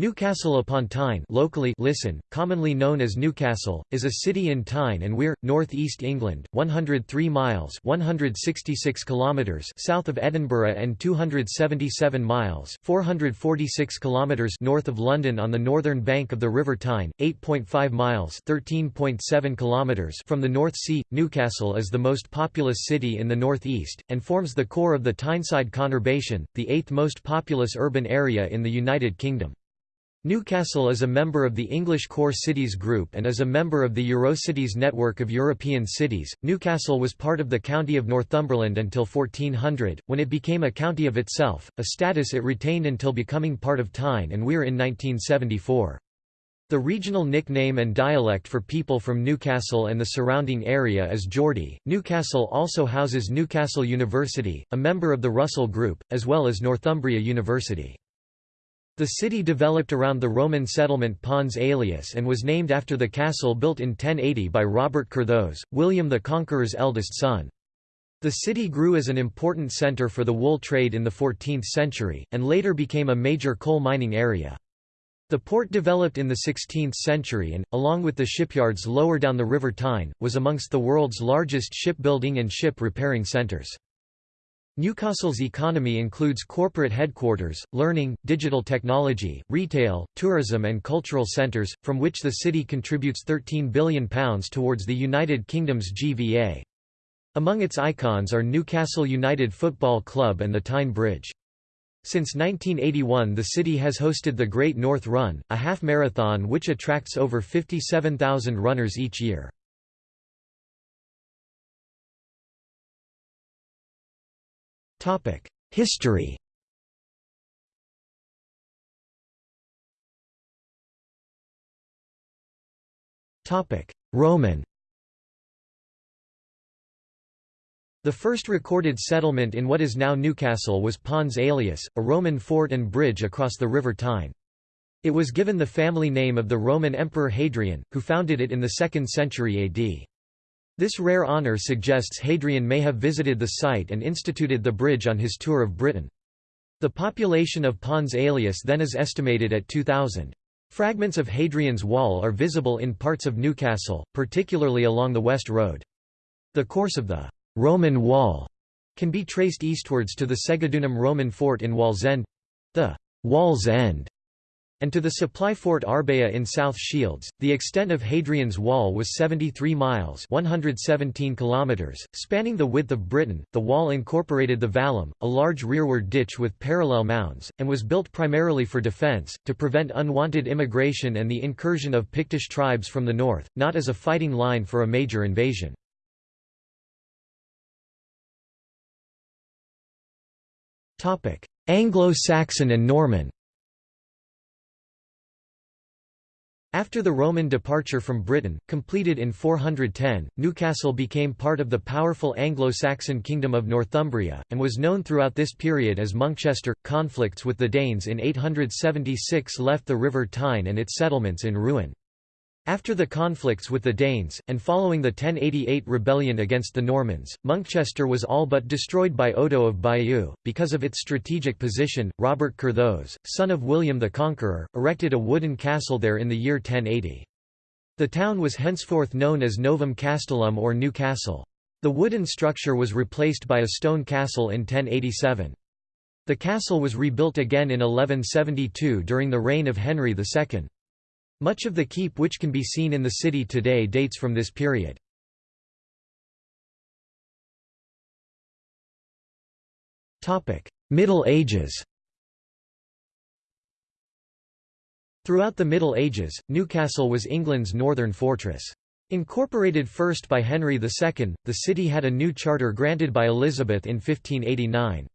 Newcastle upon Tyne locally listen, commonly known as Newcastle, is a city in Tyne and Wear, North East England, 103 miles 166 kilometres south of Edinburgh and 277 miles 446 kilometres north of London on the northern bank of the River Tyne, 8.5 miles 13.7 kilometres from the North Sea. Newcastle is the most populous city in the North East, and forms the core of the Tyneside conurbation, the eighth most populous urban area in the United Kingdom. Newcastle is a member of the English Core Cities Group and is a member of the Eurocities network of European cities. Newcastle was part of the County of Northumberland until 1400, when it became a county of itself, a status it retained until becoming part of Tyne and Wear in 1974. The regional nickname and dialect for people from Newcastle and the surrounding area is Geordie. Newcastle also houses Newcastle University, a member of the Russell Group, as well as Northumbria University. The city developed around the Roman settlement Pons Aelius and was named after the castle built in 1080 by Robert Curthose, William the Conqueror's eldest son. The city grew as an important centre for the wool trade in the 14th century, and later became a major coal mining area. The port developed in the 16th century and, along with the shipyards lower down the River Tyne, was amongst the world's largest shipbuilding and ship repairing centres. Newcastle's economy includes corporate headquarters, learning, digital technology, retail, tourism and cultural centres, from which the city contributes £13 billion towards the United Kingdom's GVA. Among its icons are Newcastle United Football Club and the Tyne Bridge. Since 1981 the city has hosted the Great North Run, a half-marathon which attracts over 57,000 runners each year. History Roman The first recorded settlement in what is now Newcastle was Pons Aelius, a Roman fort and bridge across the River Tyne. It was given the family name of the Roman Emperor Hadrian, who founded it in the 2nd century AD. This rare honour suggests Hadrian may have visited the site and instituted the bridge on his tour of Britain. The population of Pons Aelius then is estimated at 2,000. Fragments of Hadrian's Wall are visible in parts of Newcastle, particularly along the West Road. The course of the Roman Wall can be traced eastwards to the Segedunum Roman fort in Wallsend—the Wall's End and to the supply fort Arbea in South Shields. The extent of Hadrian's Wall was 73 miles (117 kilometers), spanning the width of Britain. The wall incorporated the vallum, a large rearward ditch with parallel mounds, and was built primarily for defense, to prevent unwanted immigration and the incursion of Pictish tribes from the north, not as a fighting line for a major invasion. Anglo-Saxon and Norman After the Roman departure from Britain, completed in 410, Newcastle became part of the powerful Anglo-Saxon kingdom of Northumbria, and was known throughout this period as Monkchester. Conflicts with the Danes in 876 left the River Tyne and its settlements in ruin. After the conflicts with the Danes, and following the 1088 rebellion against the Normans, Monkchester was all but destroyed by Odo of Bayeux. Because of its strategic position, Robert Curthose, son of William the Conqueror, erected a wooden castle there in the year 1080. The town was henceforth known as Novum Castellum or New Castle. The wooden structure was replaced by a stone castle in 1087. The castle was rebuilt again in 1172 during the reign of Henry II. Much of the keep which can be seen in the city today dates from this period. Middle Ages Throughout the Middle Ages, Newcastle was England's northern fortress. Incorporated first by Henry II, the city had a new charter granted by Elizabeth in 1589.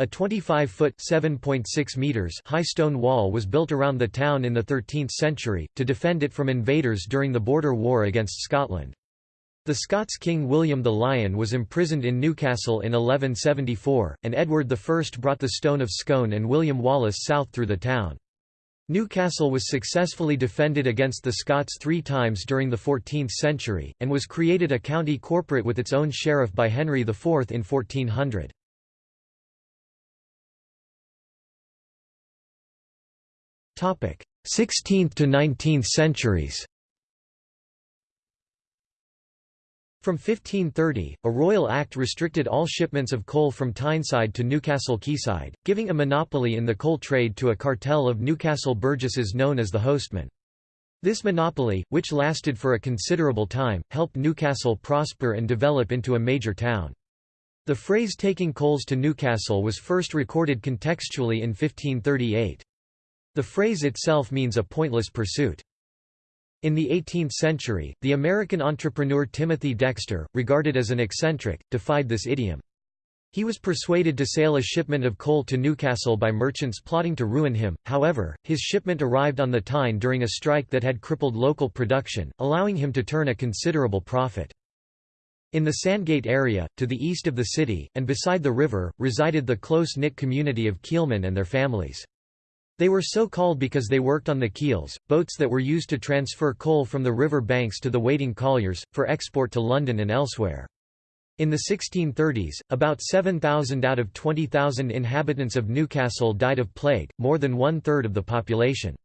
A 25-foot (7.6 meters) high stone wall was built around the town in the 13th century, to defend it from invaders during the border war against Scotland. The Scots king William the Lion was imprisoned in Newcastle in 1174, and Edward I brought the Stone of Scone and William Wallace south through the town. Newcastle was successfully defended against the Scots three times during the 14th century, and was created a county corporate with its own sheriff by Henry IV in 1400. 16th to 19th centuries From 1530, a royal act restricted all shipments of coal from Tyneside to Newcastle quayside, giving a monopoly in the coal trade to a cartel of Newcastle burgesses known as the Hostmen. This monopoly, which lasted for a considerable time, helped Newcastle prosper and develop into a major town. The phrase taking coals to Newcastle was first recorded contextually in 1538. The phrase itself means a pointless pursuit. In the 18th century, the American entrepreneur Timothy Dexter, regarded as an eccentric, defied this idiom. He was persuaded to sail a shipment of coal to Newcastle by merchants plotting to ruin him, however, his shipment arrived on the Tyne during a strike that had crippled local production, allowing him to turn a considerable profit. In the Sandgate area, to the east of the city, and beside the river, resided the close-knit community of keelmen and their families. They were so called because they worked on the keels, boats that were used to transfer coal from the river banks to the waiting colliers, for export to London and elsewhere. In the 1630s, about 7,000 out of 20,000 inhabitants of Newcastle died of plague, more than one-third of the population.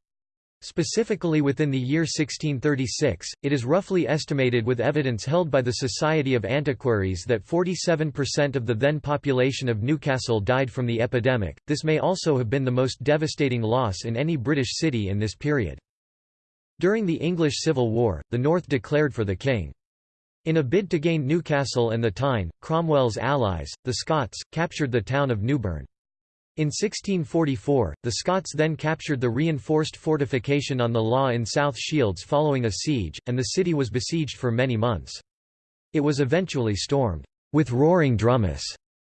Specifically within the year 1636, it is roughly estimated with evidence held by the Society of Antiquaries that 47% of the then population of Newcastle died from the epidemic. This may also have been the most devastating loss in any British city in this period. During the English Civil War, the North declared for the king. In a bid to gain Newcastle and the Tyne, Cromwell's allies, the Scots, captured the town of Newburn. In 1644, the Scots then captured the reinforced fortification on the Law in South Shields following a siege, and the city was besieged for many months. It was eventually stormed, with roaring drummus,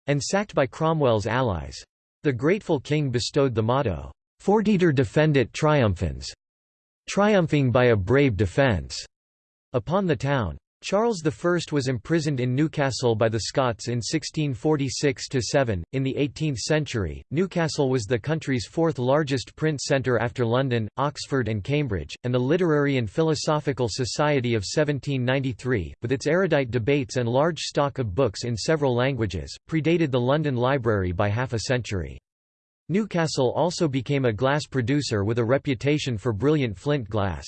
and sacked by Cromwell's allies. The grateful king bestowed the motto, Fortiter defendit triumphans, triumphing by a brave defence, upon the town. Charles I was imprisoned in Newcastle by the Scots in 1646–7. In the 18th century, Newcastle was the country's fourth largest print centre after London, Oxford and Cambridge, and the Literary and Philosophical Society of 1793, with its erudite debates and large stock of books in several languages, predated the London Library by half a century. Newcastle also became a glass producer with a reputation for brilliant flint glass.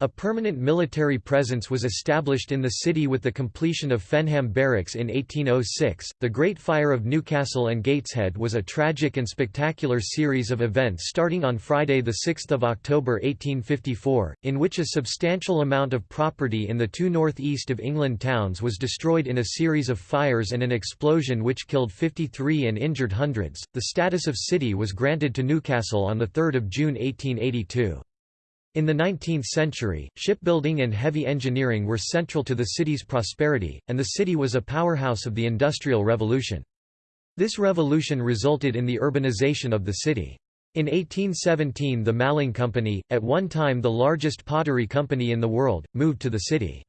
A permanent military presence was established in the city with the completion of Fenham Barracks in 1806. The Great Fire of Newcastle and Gateshead was a tragic and spectacular series of events starting on Friday, 6 October 1854, in which a substantial amount of property in the two northeast of England towns was destroyed in a series of fires and an explosion which killed 53 and injured hundreds. The status of city was granted to Newcastle on 3 June 1882. In the 19th century, shipbuilding and heavy engineering were central to the city's prosperity, and the city was a powerhouse of the Industrial Revolution. This revolution resulted in the urbanization of the city. In 1817 the Maling Company, at one time the largest pottery company in the world, moved to the city.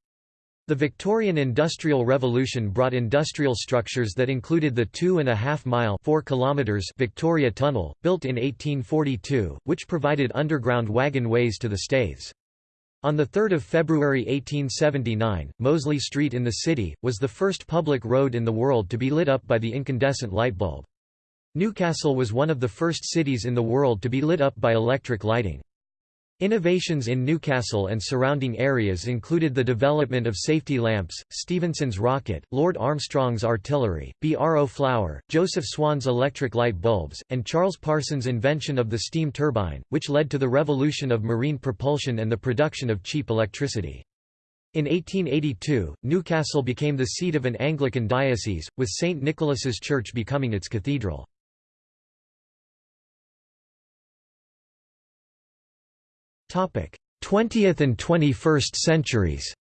The Victorian Industrial Revolution brought industrial structures that included the two-and-a-half-mile Victoria Tunnel, built in 1842, which provided underground wagon ways to the Staithes. On 3 February 1879, Mosley Street in the city, was the first public road in the world to be lit up by the incandescent light bulb. Newcastle was one of the first cities in the world to be lit up by electric lighting. Innovations in Newcastle and surrounding areas included the development of safety lamps, Stephenson's rocket, Lord Armstrong's artillery, B. R. O. Flower, Joseph Swan's electric light bulbs, and Charles Parsons' invention of the steam turbine, which led to the revolution of marine propulsion and the production of cheap electricity. In 1882, Newcastle became the seat of an Anglican diocese, with St. Nicholas's Church becoming its cathedral. 20th and 21st centuries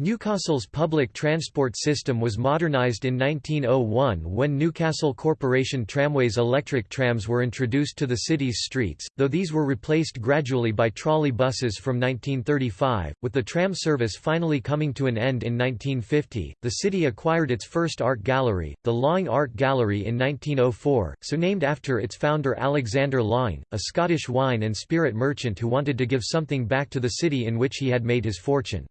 Newcastle's public transport system was modernised in 1901 when Newcastle Corporation Tramways electric trams were introduced to the city's streets, though these were replaced gradually by trolley buses from 1935. With the tram service finally coming to an end in 1950, the city acquired its first art gallery, the Laing Art Gallery in 1904, so named after its founder Alexander Laing, a Scottish wine and spirit merchant who wanted to give something back to the city in which he had made his fortune.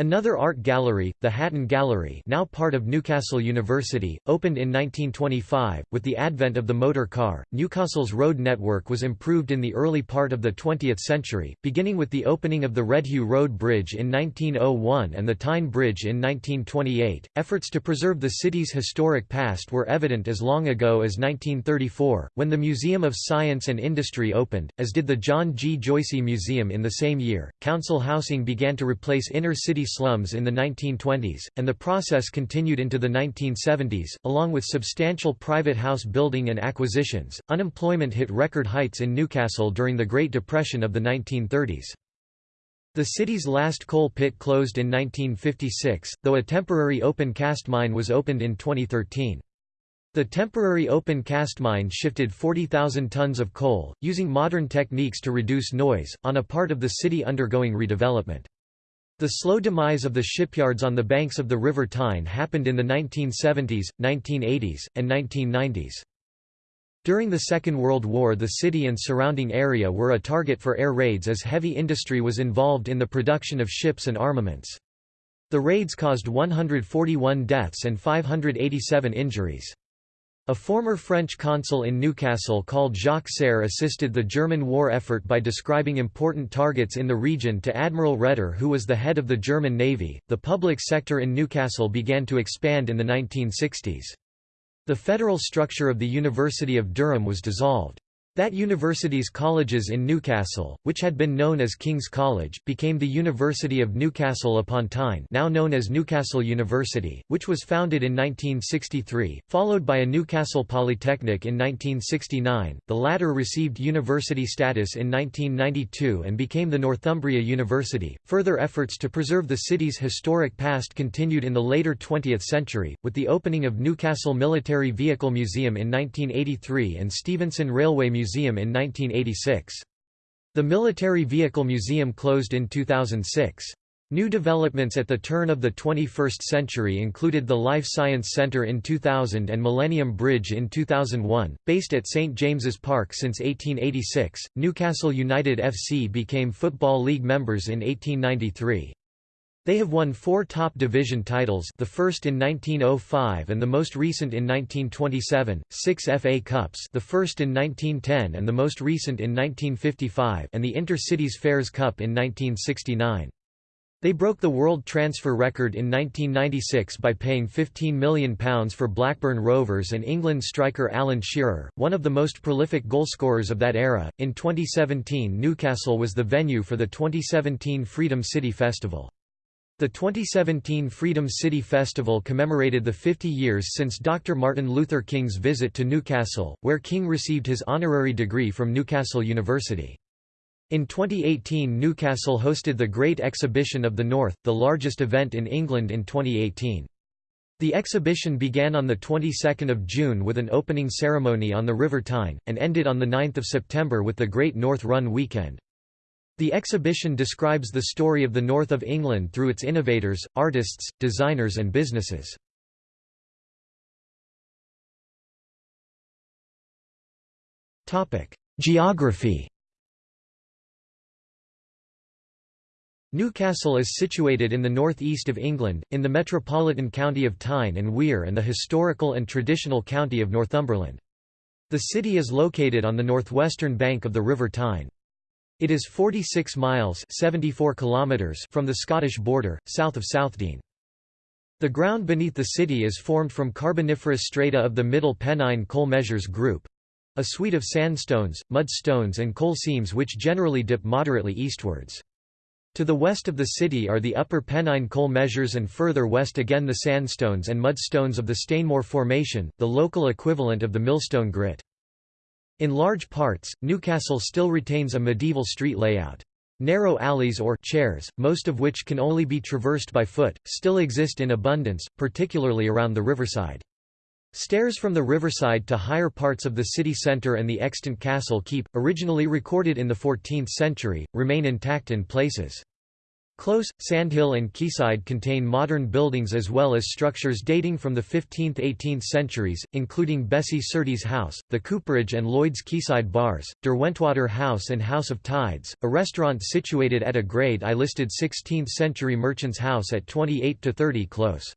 Another art gallery, the Hatton Gallery now part of Newcastle University, opened in 1925. With the advent of the motor car, Newcastle's road network was improved in the early part of the 20th century, beginning with the opening of the Redheugh Road Bridge in 1901 and the Tyne Bridge in 1928. Efforts to preserve the city's historic past were evident as long ago as 1934, when the Museum of Science and Industry opened, as did the John G. Joicey Museum in the same year. Council housing began to replace inner city slums in the 1920s, and the process continued into the 1970s. Along with substantial private house building and acquisitions, unemployment hit record heights in Newcastle during the Great Depression of the 1930s. The city's last coal pit closed in 1956, though a temporary open cast mine was opened in 2013. The temporary open cast mine shifted 40,000 tons of coal, using modern techniques to reduce noise, on a part of the city undergoing redevelopment. The slow demise of the shipyards on the banks of the River Tyne happened in the 1970s, 1980s, and 1990s. During the Second World War the city and surrounding area were a target for air raids as heavy industry was involved in the production of ships and armaments. The raids caused 141 deaths and 587 injuries. A former French consul in Newcastle called Jacques Serre assisted the German war effort by describing important targets in the region to Admiral Raeder, who was the head of the German Navy. The public sector in Newcastle began to expand in the 1960s. The federal structure of the University of Durham was dissolved. That university's colleges in Newcastle, which had been known as King's College, became the University of Newcastle upon Tyne now known as Newcastle University, which was founded in 1963, followed by a Newcastle Polytechnic in 1969, the latter received university status in 1992 and became the Northumbria University. Further efforts to preserve the city's historic past continued in the later 20th century, with the opening of Newcastle Military Vehicle Museum in 1983 and Stephenson Railway Museum Museum in 1986. The Military Vehicle Museum closed in 2006. New developments at the turn of the 21st century included the Life Science Centre in 2000 and Millennium Bridge in 2001. Based at St James's Park since 1886, Newcastle United FC became Football League members in 1893. They have won four top division titles the first in 1905 and the most recent in 1927, six FA Cups the first in 1910 and the most recent in 1955 and the Inter-Cities Fairs Cup in 1969. They broke the world transfer record in 1996 by paying £15 million for Blackburn Rovers and England striker Alan Shearer, one of the most prolific goalscorers of that era. In 2017, Newcastle was the venue for the 2017 Freedom City Festival. The 2017 Freedom City Festival commemorated the 50 years since Dr. Martin Luther King's visit to Newcastle, where King received his honorary degree from Newcastle University. In 2018 Newcastle hosted the Great Exhibition of the North, the largest event in England in 2018. The exhibition began on the 22nd of June with an opening ceremony on the River Tyne, and ended on the 9th of September with the Great North Run weekend. The exhibition describes the story of the north of England through its innovators, artists, designers and businesses. Geography Newcastle is situated in the northeast of England, in the metropolitan county of Tyne and Wear and the historical and traditional county of Northumberland. The city is located on the northwestern bank of the River Tyne. It is 46 miles 74 kilometers from the Scottish border, south of Southdean. The ground beneath the city is formed from Carboniferous strata of the Middle Pennine Coal Measures Group—a suite of sandstones, mudstones and coal seams which generally dip moderately eastwards. To the west of the city are the Upper Pennine Coal Measures and further west again the sandstones and mudstones of the Stainmore Formation, the local equivalent of the Millstone Grit. In large parts, Newcastle still retains a medieval street layout. Narrow alleys or chares, most of which can only be traversed by foot, still exist in abundance, particularly around the riverside. Stairs from the riverside to higher parts of the city centre and the extant castle keep, originally recorded in the 14th century, remain intact in places. Close, Sandhill and Quayside contain modern buildings as well as structures dating from the 15th–18th centuries, including Bessie Surtees House, the Cooperage and Lloyd's Quayside Bars, Derwentwater House and House of Tides, a restaurant situated at a grade I listed 16th-century Merchant's House at 28–30 Close.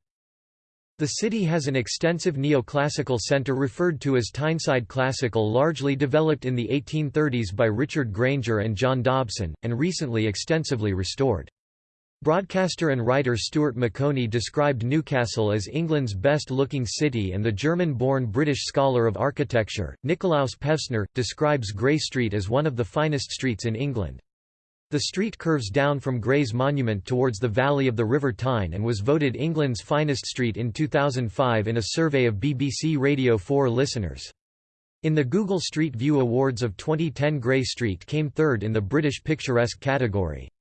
The city has an extensive neoclassical centre referred to as Tyneside Classical largely developed in the 1830s by Richard Grainger and John Dobson, and recently extensively restored. Broadcaster and writer Stuart Maconie described Newcastle as England's best-looking city and the German-born British scholar of architecture, Nicolaus Pevsner, describes Grey Street as one of the finest streets in England. The street curves down from Grey's Monument towards the valley of the River Tyne and was voted England's finest street in 2005 in a survey of BBC Radio 4 listeners. In the Google Street View Awards of 2010 Grey Street came third in the British Picturesque category.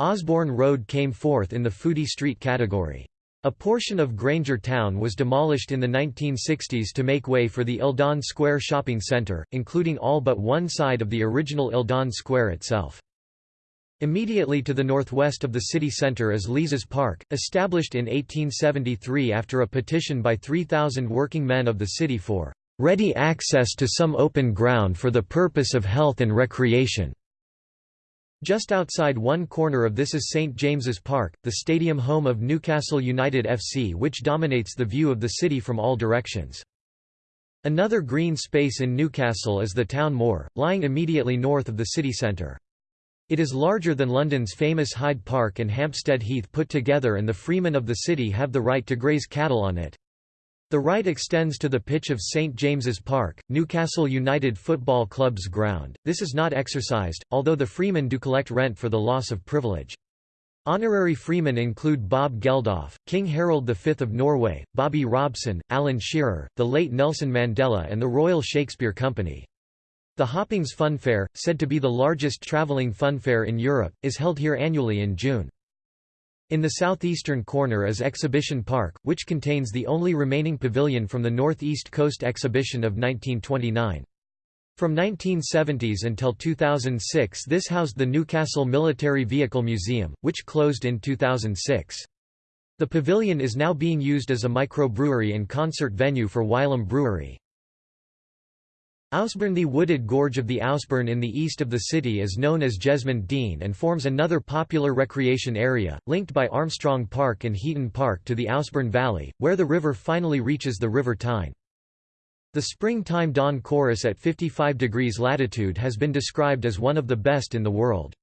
Osborne Road came fourth in the Foodie Street category. A portion of Grainger Town was demolished in the 1960s to make way for the Eldon Square shopping centre, including all but one side of the original Eldon Square itself. Immediately to the northwest of the city centre is Leazes Park, established in 1873 after a petition by 3,000 working men of the city for "...ready access to some open ground for the purpose of health and recreation." Just outside one corner of this is St James's Park, the stadium home of Newcastle United FC which dominates the view of the city from all directions. Another green space in Newcastle is the Town Moor, lying immediately north of the city centre. It is larger than London's famous Hyde Park and Hampstead Heath put together and the freemen of the city have the right to graze cattle on it. The right extends to the pitch of St James's Park, Newcastle United Football Club's ground. This is not exercised, although the freemen do collect rent for the loss of privilege. Honorary freemen include Bob Geldof, King Harald V of Norway, Bobby Robson, Alan Shearer, the late Nelson Mandela and the Royal Shakespeare Company. The Hoppings Funfair, said to be the largest travelling funfair in Europe, is held here annually in June. In the southeastern corner is Exhibition Park, which contains the only remaining pavilion from the Northeast Coast Exhibition of 1929. From 1970s until 2006 this housed the Newcastle Military Vehicle Museum, which closed in 2006. The pavilion is now being used as a microbrewery and concert venue for Wylam Brewery. Ouseburn The wooded gorge of the Ouseburn in the east of the city is known as Jesmond Dene and forms another popular recreation area, linked by Armstrong Park and Heaton Park to the Ouseburn Valley, where the river finally reaches the River Tyne. The springtime dawn chorus at 55 degrees latitude has been described as one of the best in the world.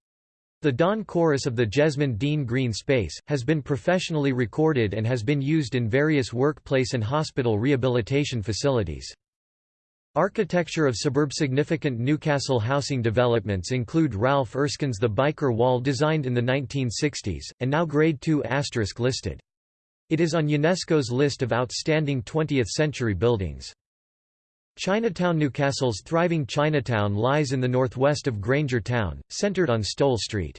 The dawn chorus of the Jesmond Dene Green Space, has been professionally recorded and has been used in various workplace and hospital rehabilitation facilities. Architecture of suburb significant Newcastle housing developments include Ralph Erskine's The Byker Wall designed in the 1960s, and now Grade II listed. It is on UNESCO's list of outstanding 20th-century buildings. Chinatown Newcastle's thriving Chinatown lies in the northwest of Grainger Town, centered on Stowell Street.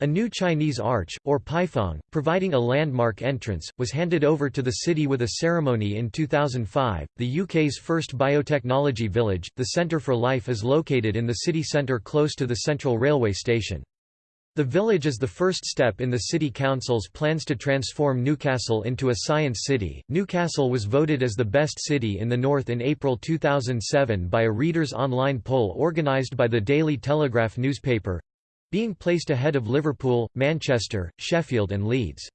A new Chinese arch, or paifang, providing a landmark entrance, was handed over to the city with a ceremony in 2005. The UK's first biotechnology village, the Centre for Life, is located in the city centre close to the Central Railway Station. The village is the first step in the City Council's plans to transform Newcastle into a science city. Newcastle was voted as the best city in the North in April 2007 by a readers' online poll organised by the Daily Telegraph newspaper being placed ahead of Liverpool, Manchester, Sheffield and Leeds.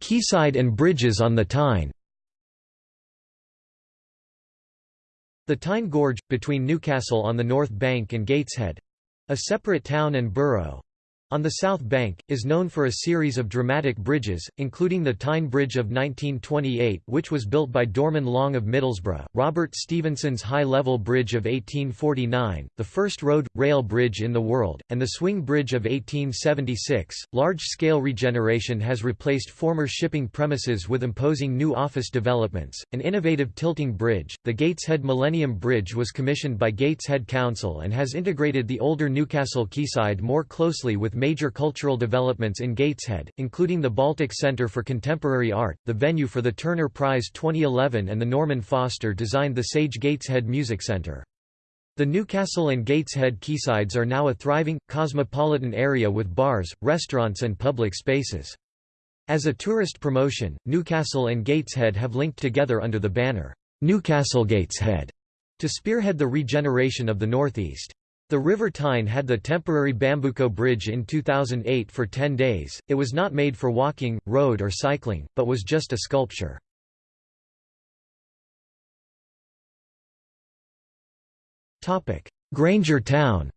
Quayside and bridges on the Tyne. The Tyne Gorge, between Newcastle on the north bank and Gateshead—a separate town and borough, on the south bank, is known for a series of dramatic bridges, including the Tyne Bridge of 1928 which was built by Dorman Long of Middlesbrough, Robert Stephenson's High-Level Bridge of 1849, the first road, rail bridge in the world, and the Swing Bridge of 1876. Large-scale regeneration has replaced former shipping premises with imposing new office developments. An innovative tilting bridge, the Gateshead Millennium Bridge was commissioned by Gateshead Council and has integrated the older Newcastle quayside more closely with major cultural developments in Gateshead, including the Baltic Centre for Contemporary Art, the venue for the Turner Prize 2011 and the Norman Foster designed the Sage Gateshead Music Centre. The Newcastle and Gateshead quaysides are now a thriving, cosmopolitan area with bars, restaurants and public spaces. As a tourist promotion, Newcastle and Gateshead have linked together under the banner, Newcastle Gateshead, to spearhead the regeneration of the northeast. The River Tyne had the temporary Bambuco Bridge in 2008 for 10 days. It was not made for walking, road or cycling, but was just a sculpture. Grainger Town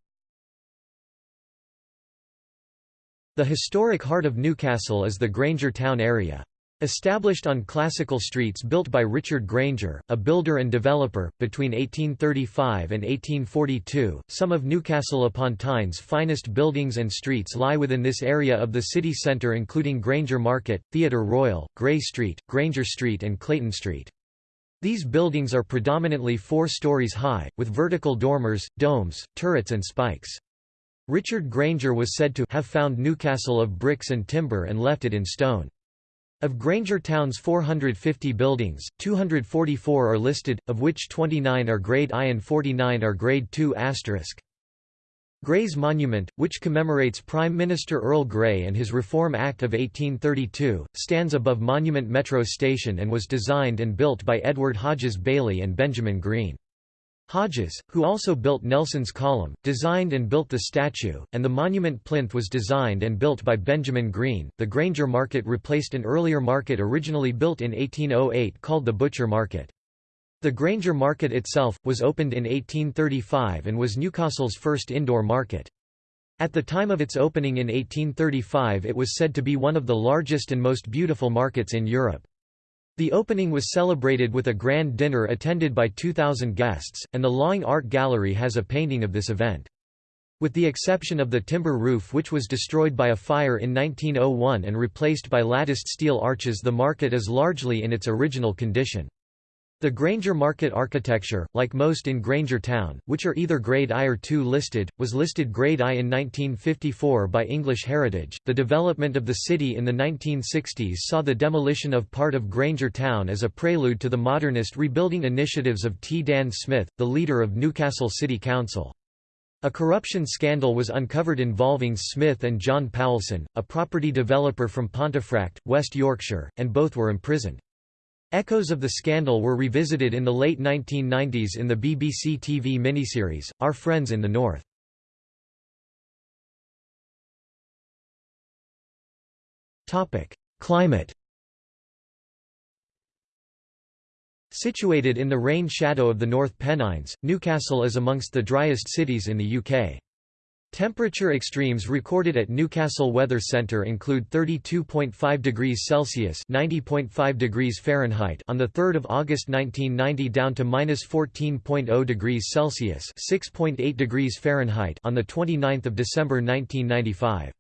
The historic heart of Newcastle is the Grainger Town area. Established on classical streets built by Richard Grainger, a builder and developer, between 1835 and 1842, some of Newcastle upon Tyne's finest buildings and streets lie within this area of the city centre including Grainger Market, Theatre Royal, Grey Street, Grainger Street and Clayton Street. These buildings are predominantly four stories high, with vertical dormers, domes, turrets and spikes. Richard Grainger was said to have found Newcastle of bricks and timber and left it in stone. Of Grainger Town's 450 buildings, 244 are listed, of which 29 are Grade I and 49 are Grade II*. Grey's Monument, which commemorates Prime Minister Earl Grey and his Reform Act of 1832, stands above Monument Metro Station and was designed and built by Edward Hodges Bailey and Benjamin Green. Hodges, who also built Nelson's Column, designed and built the statue, and the monument plinth was designed and built by Benjamin Green. The Grainger Market replaced an earlier market originally built in 1808 called the Butcher Market. The Grainger Market itself, was opened in 1835 and was Newcastle's first indoor market. At the time of its opening in 1835 it was said to be one of the largest and most beautiful markets in Europe. The opening was celebrated with a grand dinner attended by 2,000 guests, and the Laing Art Gallery has a painting of this event. With the exception of the timber roof which was destroyed by a fire in 1901 and replaced by latticed steel arches the market is largely in its original condition. The Grainger market architecture, like most in Grainger Town, which are either Grade I or II listed, was listed Grade I in 1954 by English Heritage. The development of the city in the 1960s saw the demolition of part of Grainger Town as a prelude to the modernist rebuilding initiatives of T. Dan Smith, the leader of Newcastle City Council. A corruption scandal was uncovered involving Smith and John Poulson, a property developer from Pontefract, West Yorkshire, and both were imprisoned. Echoes of the scandal were revisited in the late 1990s in the BBC TV miniseries, Our Friends in the North. Climate Situated in the rain shadow of the North Pennines, Newcastle is amongst the driest cities in the UK. Temperature extremes recorded at Newcastle Weather Centre include 32.5 degrees Celsius (90.5 degrees Fahrenheit) on the 3rd of August 1990 down to -14.0 degrees Celsius (6.8 degrees Fahrenheit) on the 29th of December 1995.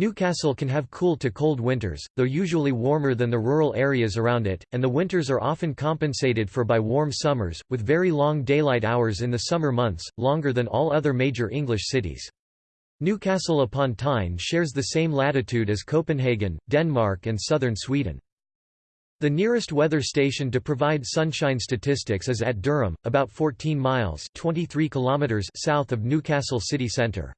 Newcastle can have cool to cold winters, though usually warmer than the rural areas around it, and the winters are often compensated for by warm summers, with very long daylight hours in the summer months, longer than all other major English cities. Newcastle upon Tyne shares the same latitude as Copenhagen, Denmark and southern Sweden. The nearest weather station to provide sunshine statistics is at Durham, about 14 miles 23 kilometers south of Newcastle city centre.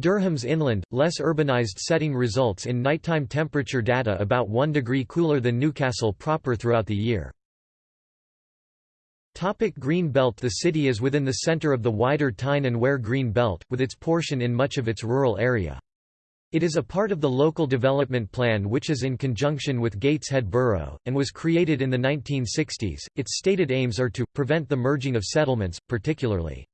Durham's inland, less urbanized setting results in nighttime temperature data about 1 degree cooler than Newcastle proper throughout the year. Topic Green Belt The city is within the center of the wider Tyne and Wear Green Belt, with its portion in much of its rural area. It is a part of the Local Development Plan which is in conjunction with Gateshead Borough, and was created in the 1960s. Its stated aims are to, prevent the merging of settlements, particularly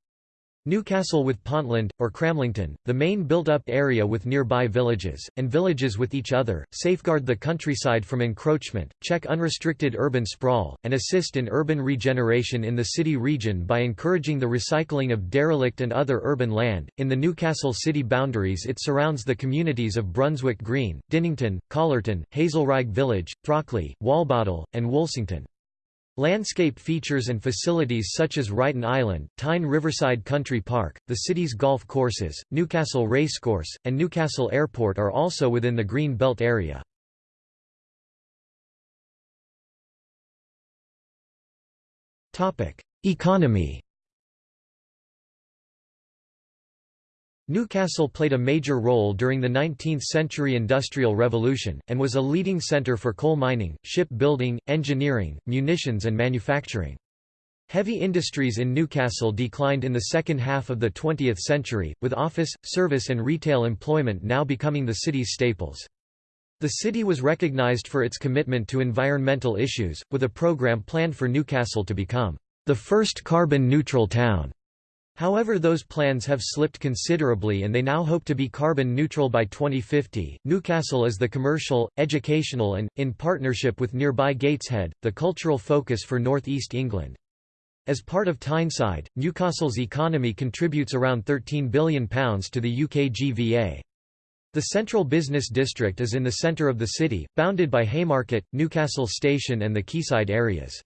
Newcastle with Pontland, or Cramlington, the main built-up area with nearby villages, and villages with each other, safeguard the countryside from encroachment, check unrestricted urban sprawl, and assist in urban regeneration in the city region by encouraging the recycling of derelict and other urban land. In the Newcastle city boundaries it surrounds the communities of Brunswick Green, Dinnington, Callerton, Hazelrigg Village, Throckley, Walbottle, and Woolsington. Landscape features and facilities such as Ryton Island, Tyne Riverside Country Park, the city's golf courses, Newcastle Racecourse, and Newcastle Airport are also within the Green Belt area. Economy Newcastle played a major role during the 19th-century Industrial Revolution, and was a leading centre for coal mining, ship-building, engineering, munitions and manufacturing. Heavy industries in Newcastle declined in the second half of the 20th century, with office, service and retail employment now becoming the city's staples. The city was recognised for its commitment to environmental issues, with a programme planned for Newcastle to become the first carbon-neutral town. However those plans have slipped considerably and they now hope to be carbon neutral by 2050. Newcastle is the commercial, educational and, in partnership with nearby Gateshead, the cultural focus for North East England. As part of Tyneside, Newcastle's economy contributes around £13 billion to the UK GVA. The central business district is in the centre of the city, bounded by Haymarket, Newcastle Station and the quayside areas.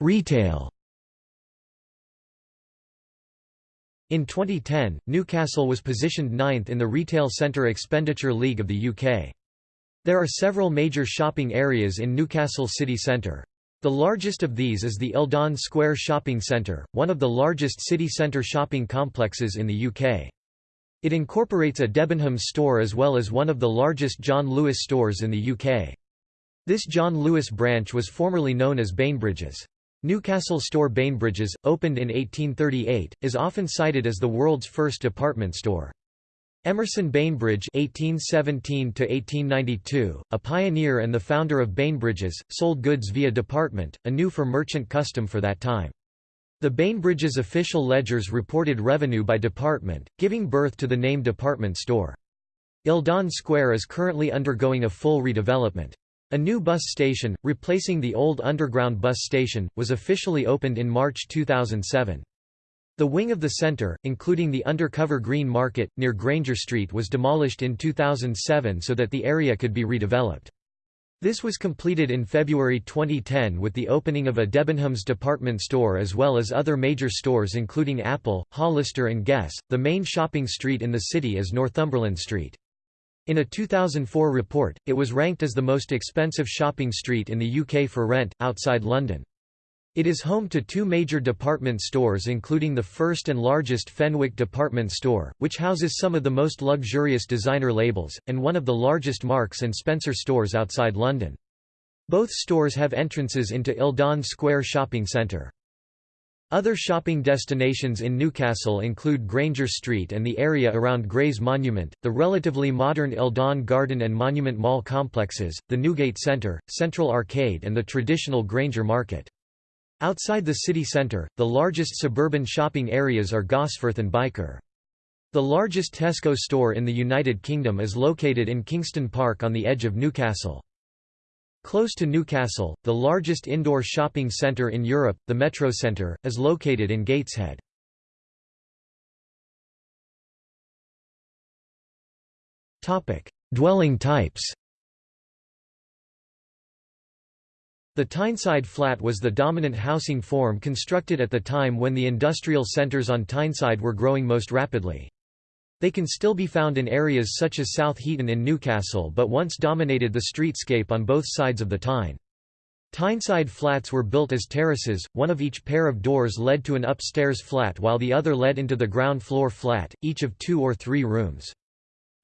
Retail In 2010, Newcastle was positioned ninth in the Retail Centre Expenditure League of the UK. There are several major shopping areas in Newcastle city centre. The largest of these is the Eldon Square Shopping Centre, one of the largest city centre shopping complexes in the UK. It incorporates a Debenhams store as well as one of the largest John Lewis stores in the UK. This John Lewis branch was formerly known as Bainbridges. Newcastle store Bainbridges, opened in 1838, is often cited as the world's first department store. Emerson Bainbridge (1817–1892), a pioneer and the founder of Bainbridges, sold goods via department, a new for merchant custom for that time. The Bainbridges official ledgers reported revenue by department, giving birth to the name department store. Eldon Square is currently undergoing a full redevelopment. A new bus station, replacing the old underground bus station, was officially opened in March 2007. The wing of the centre, including the undercover Green Market, near Grainger Street was demolished in 2007 so that the area could be redeveloped. This was completed in February 2010 with the opening of a Debenhams department store as well as other major stores including Apple, Hollister and Guess. The main shopping street in the city is Northumberland Street. In a 2004 report, it was ranked as the most expensive shopping street in the UK for rent, outside London. It is home to two major department stores including the first and largest Fenwick department store, which houses some of the most luxurious designer labels, and one of the largest Marks & Spencer stores outside London. Both stores have entrances into Eldon Square Shopping Centre. Other shopping destinations in Newcastle include Grainger Street and the area around Grey's Monument, the relatively modern Eldon Garden and Monument Mall complexes, the Newgate Centre, Central Arcade and the traditional Grainger Market. Outside the city centre, the largest suburban shopping areas are Gosforth and Byker. The largest Tesco store in the United Kingdom is located in Kingston Park on the edge of Newcastle. Close to Newcastle, the largest indoor shopping centre in Europe, the Metro Centre, is located in Gateshead. Dwelling types The Tyneside flat was the dominant housing form constructed at the time when the industrial centres on Tyneside were growing most rapidly. They can still be found in areas such as South Heaton in Newcastle but once dominated the streetscape on both sides of the Tyne. Tyneside flats were built as terraces, one of each pair of doors led to an upstairs flat while the other led into the ground floor flat, each of two or three rooms.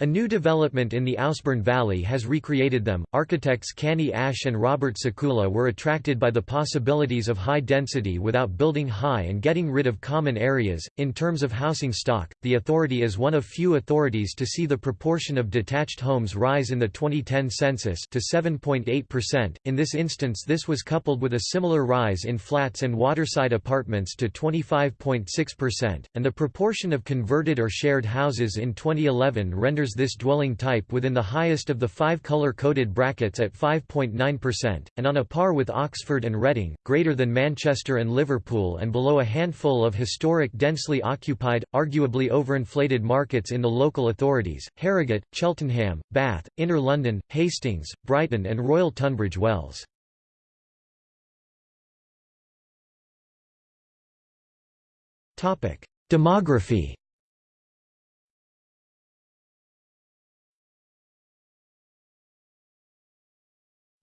A new development in the Ouseburn Valley has recreated them. Architects Cany Ash and Robert Sakula were attracted by the possibilities of high density without building high and getting rid of common areas. In terms of housing stock, the authority is one of few authorities to see the proportion of detached homes rise in the 2010 census to 7.8%. In this instance, this was coupled with a similar rise in flats and waterside apartments to 25.6%, and the proportion of converted or shared houses in 2011 renders this dwelling type within the highest of the five color-coded brackets at 5.9%, and on a par with Oxford and Reading, greater than Manchester and Liverpool and below a handful of historic densely occupied, arguably overinflated markets in the local authorities, Harrogate, Cheltenham, Bath, Inner London, Hastings, Brighton and Royal Tunbridge Wells. Demography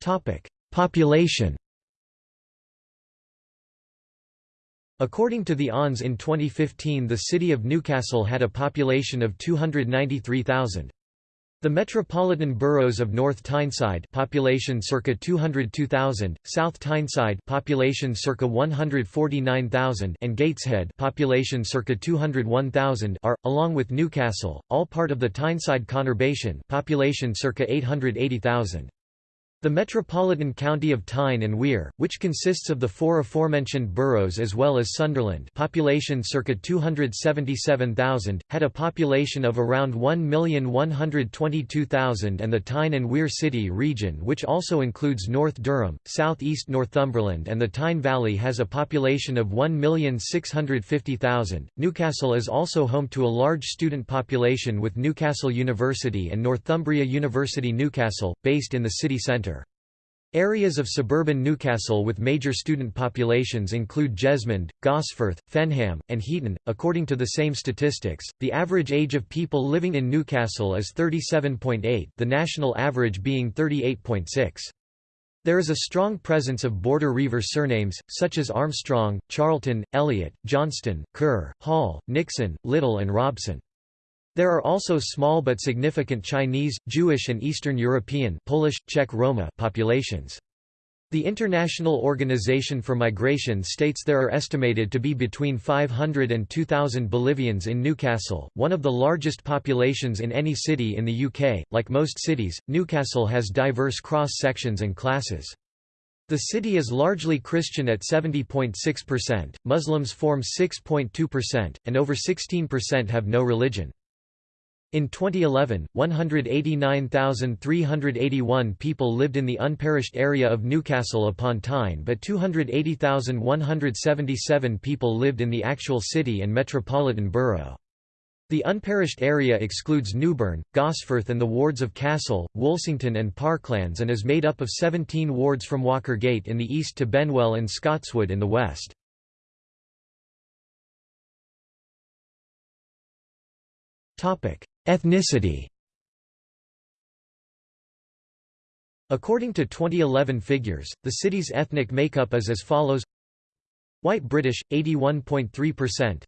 Topic: Population. According to the ONS in 2015 the city of Newcastle had a population of 293,000. The metropolitan boroughs of North Tyneside population circa 202,000, South Tyneside population circa 149,000 and Gateshead population circa 201,000 are along with Newcastle all part of the Tyneside conurbation population circa 880,000. The metropolitan county of Tyne and Wear, which consists of the four aforementioned boroughs as well as Sunderland population circa 277,000, had a population of around 1,122,000 and the Tyne and Wear City region which also includes North Durham, South East Northumberland and the Tyne Valley has a population of 1,650,000. Newcastle is also home to a large student population with Newcastle University and Northumbria University Newcastle, based in the city centre. Areas of suburban Newcastle with major student populations include Jesmond, Gosforth, Fenham, and Heaton. According to the same statistics, the average age of people living in Newcastle is 37.8, the national average being 38.6. There is a strong presence of border Reiver surnames, such as Armstrong, Charlton, Elliott, Johnston, Kerr, Hall, Nixon, Little and Robson. There are also small but significant Chinese, Jewish and Eastern European Polish, Czech Roma populations. The International Organization for Migration states there are estimated to be between 500 and 2,000 Bolivians in Newcastle, one of the largest populations in any city in the UK. Like most cities, Newcastle has diverse cross-sections and classes. The city is largely Christian at 70.6%, Muslims form 6.2%, and over 16% have no religion. In 2011, 189,381 people lived in the unparished area of Newcastle upon Tyne but 280,177 people lived in the actual city and metropolitan borough. The unparished area excludes Newburn, Gosforth and the wards of Castle, Woolsington and Parklands and is made up of 17 wards from Walkergate in the east to Benwell and Scotswood in the west. Ethnicity According to 2011 figures, the city's ethnic makeup is as follows. White British, 81.3%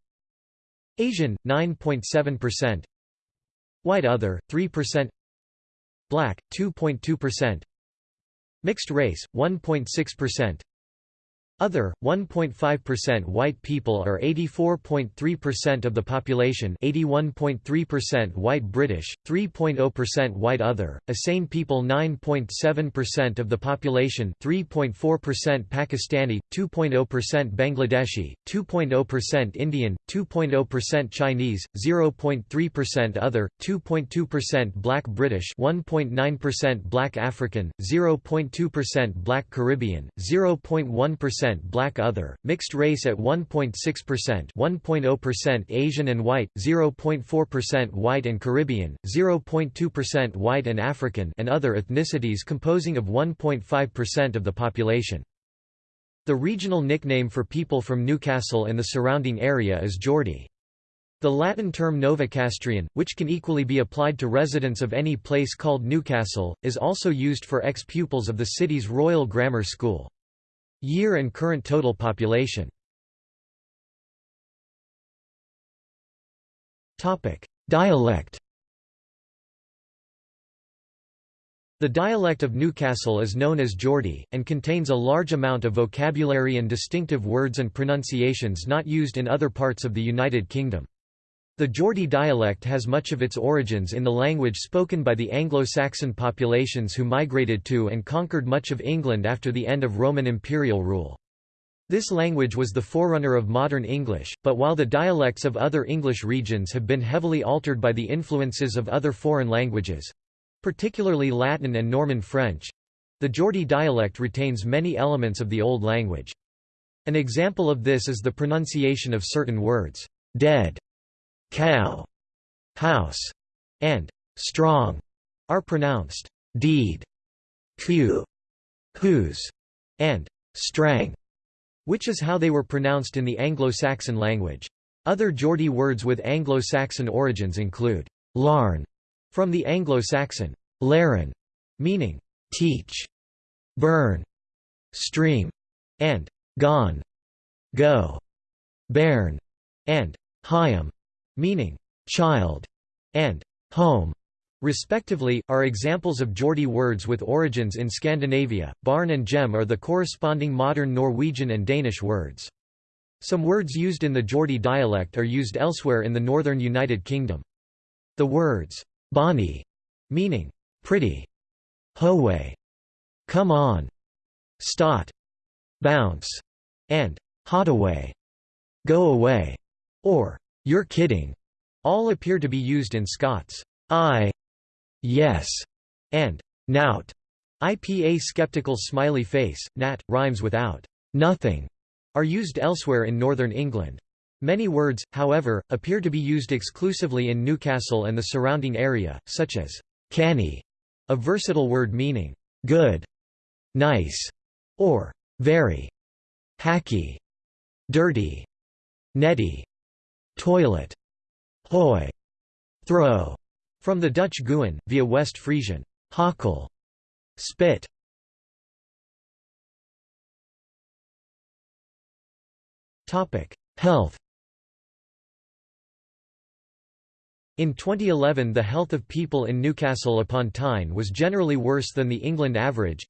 Asian, 9.7% White Other, 3% Black, 2.2% Mixed race, 1.6% other, 1.5% white people are 84.3% of the population 81.3% white British, 3.0% white other, Asian people 9.7% of the population 3.4% Pakistani, 2.0% Bangladeshi, 2.0% Indian, 2.0% Chinese, 0.3% other, 2.2% black British 1.9% black African, 0.2% black Caribbean, 0.1% black other, mixed race at 1.6%, 1.0% Asian and white, 0.4% white and Caribbean, 0.2% white and African and other ethnicities composing of 1.5% of the population. The regional nickname for people from Newcastle and the surrounding area is Geordie. The Latin term Novocastrian, which can equally be applied to residents of any place called Newcastle, is also used for ex-pupils of the city's Royal Grammar School. Year and current total population Dialect The dialect of Newcastle is known as Geordie, and contains a large amount of vocabulary and distinctive words and pronunciations not used in other parts of the United Kingdom. The Geordie dialect has much of its origins in the language spoken by the Anglo-Saxon populations who migrated to and conquered much of England after the end of Roman imperial rule. This language was the forerunner of modern English, but while the dialects of other English regions have been heavily altered by the influences of other foreign languages—particularly Latin and Norman French—the Geordie dialect retains many elements of the Old Language. An example of this is the pronunciation of certain words, dead cow, house, and strong are pronounced deed, q, whose, and strang, which is how they were pronounced in the Anglo-Saxon language. Other Geordie words with Anglo-Saxon origins include larn, from the Anglo-Saxon laren, meaning teach, burn, stream, and gone, go. bairn, and Hyam, meaning child, and home, respectively, are examples of Geordie words with origins in Scandinavia. Barn and gem are the corresponding modern Norwegian and Danish words. Some words used in the Geordie dialect are used elsewhere in the northern United Kingdom. The words bonny, meaning pretty, howe, come on, stot, bounce, and hotaway, go away, or you're kidding, all appear to be used in Scots. I, yes, and nout. IPA skeptical smiley face, nat, rhymes without nothing, are used elsewhere in northern England. Many words, however, appear to be used exclusively in Newcastle and the surrounding area, such as canny, a versatile word meaning good, nice, or very, hacky, dirty, netty, toilet, hoy, throw, from the Dutch goeien, via West Frisian, hakkel, spit. Health In 2011 the health of people in Newcastle upon Tyne was generally worse than the England average.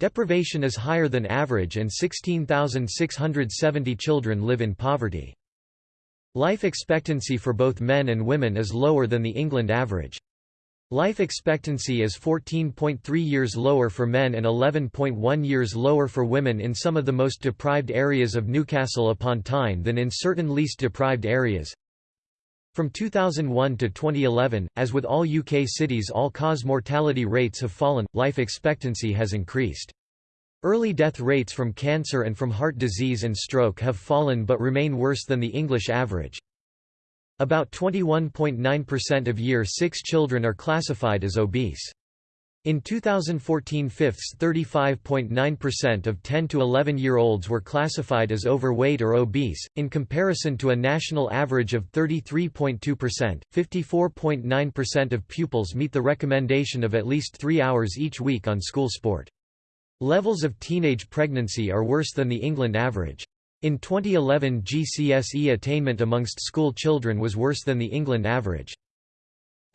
Deprivation is higher than average and 16,670 children live in poverty. Life expectancy for both men and women is lower than the England average. Life expectancy is 14.3 years lower for men and 11.1 years lower for women in some of the most deprived areas of Newcastle upon Tyne than in certain least deprived areas. From 2001 to 2011, as with all UK cities all-cause mortality rates have fallen, life expectancy has increased. Early death rates from cancer and from heart disease and stroke have fallen but remain worse than the English average. About 21.9% of Year 6 children are classified as obese. In 2014 fifths 35.9% of 10 to 11-year-olds were classified as overweight or obese, in comparison to a national average of 33.2%. 54.9% of pupils meet the recommendation of at least three hours each week on school sport. Levels of teenage pregnancy are worse than the England average. In 2011 GCSE attainment amongst school children was worse than the England average.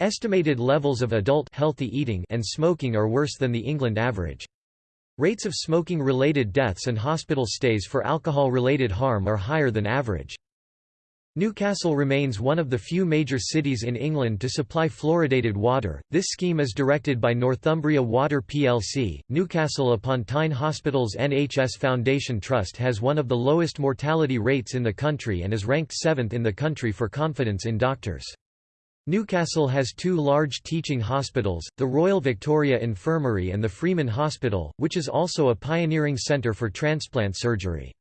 Estimated levels of adult healthy eating and smoking are worse than the England average. Rates of smoking-related deaths and hospital stays for alcohol-related harm are higher than average. Newcastle remains one of the few major cities in England to supply fluoridated water. This scheme is directed by Northumbria Water plc. Newcastle upon Tyne Hospital's NHS Foundation Trust has one of the lowest mortality rates in the country and is ranked 7th in the country for confidence in doctors. Newcastle has two large teaching hospitals, the Royal Victoria Infirmary and the Freeman Hospital, which is also a pioneering centre for transplant surgery.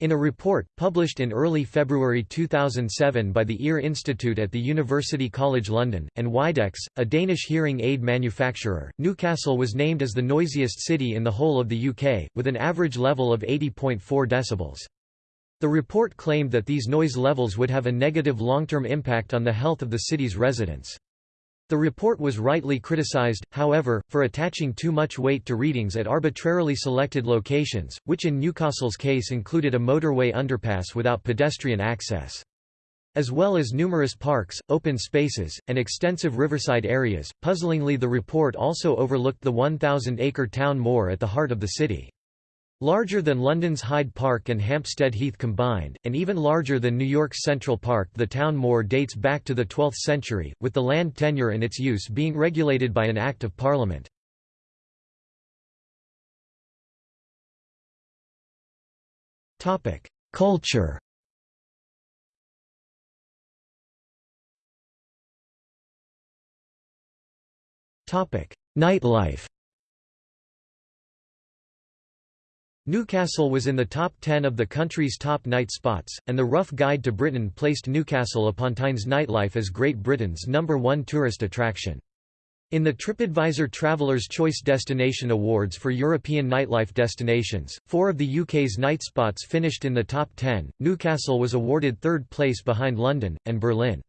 In a report, published in early February 2007 by the Ear Institute at the University College London, and Widex, a Danish hearing aid manufacturer, Newcastle was named as the noisiest city in the whole of the UK, with an average level of 80.4 decibels. The report claimed that these noise levels would have a negative long-term impact on the health of the city's residents. The report was rightly criticized, however, for attaching too much weight to readings at arbitrarily selected locations, which in Newcastle's case included a motorway underpass without pedestrian access. As well as numerous parks, open spaces, and extensive riverside areas, puzzlingly the report also overlooked the 1,000-acre town moor at the heart of the city. Larger than London's Hyde Park and Hampstead Heath combined, and even larger than New York's Central Park. The town moor dates back to the 12th century, with the land tenure and its use being regulated by an Act of Parliament. Culture. Nightlife Newcastle was in the top 10 of the country's top night spots, and the Rough Guide to Britain placed Newcastle upon Tyne's nightlife as Great Britain's number one tourist attraction. In the TripAdvisor Traveller's Choice Destination Awards for European nightlife destinations, four of the UK's night spots finished in the top 10. Newcastle was awarded third place behind London, and Berlin.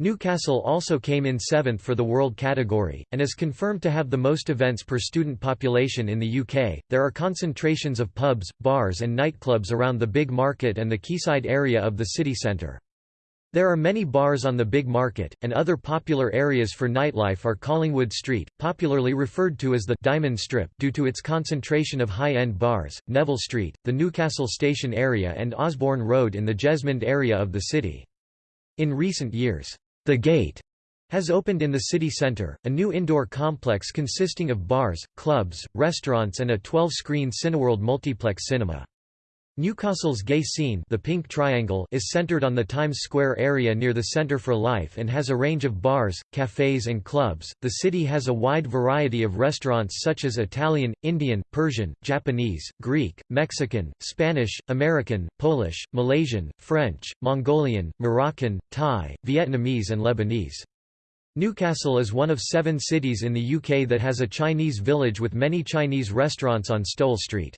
Newcastle also came in seventh for the world category, and is confirmed to have the most events per student population in the UK. There are concentrations of pubs, bars, and nightclubs around the Big Market and the quayside area of the city centre. There are many bars on the Big Market, and other popular areas for nightlife are Collingwood Street, popularly referred to as the Diamond Strip due to its concentration of high-end bars, Neville Street, the Newcastle Station area and Osborne Road in the Jesmond area of the city. In recent years, the Gate has opened in the city centre, a new indoor complex consisting of bars, clubs, restaurants and a 12-screen Cineworld multiplex cinema. Newcastle's gay scene the Pink Triangle is centered on the Times Square area near the Centre for Life and has a range of bars, cafes and clubs. The city has a wide variety of restaurants such as Italian, Indian, Persian, Japanese, Greek, Mexican, Spanish, American, Polish, Malaysian, French, Mongolian, Moroccan, Thai, Vietnamese and Lebanese. Newcastle is one of seven cities in the UK that has a Chinese village with many Chinese restaurants on Stowell Street.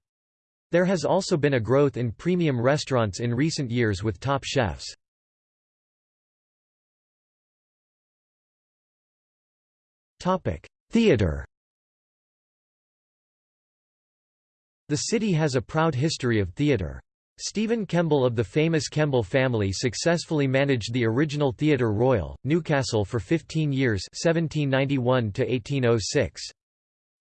There has also been a growth in premium restaurants in recent years with top chefs. Theatre The city has a proud history of theatre. Stephen Kemble of the famous Kemble family successfully managed the original Theatre Royal, Newcastle for 15 years 1791 -1806.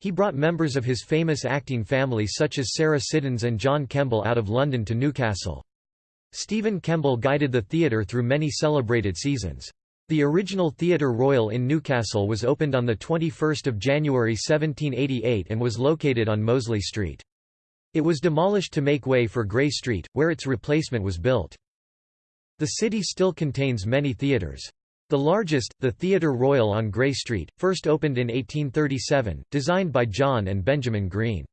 He brought members of his famous acting family such as Sarah Siddons and John Kemble out of London to Newcastle. Stephen Kemble guided the theatre through many celebrated seasons. The original Theatre Royal in Newcastle was opened on 21 January 1788 and was located on Mosley Street. It was demolished to make way for Grey Street, where its replacement was built. The city still contains many theatres. The largest, the Theatre Royal on Grey Street, first opened in 1837, designed by John and Benjamin Green.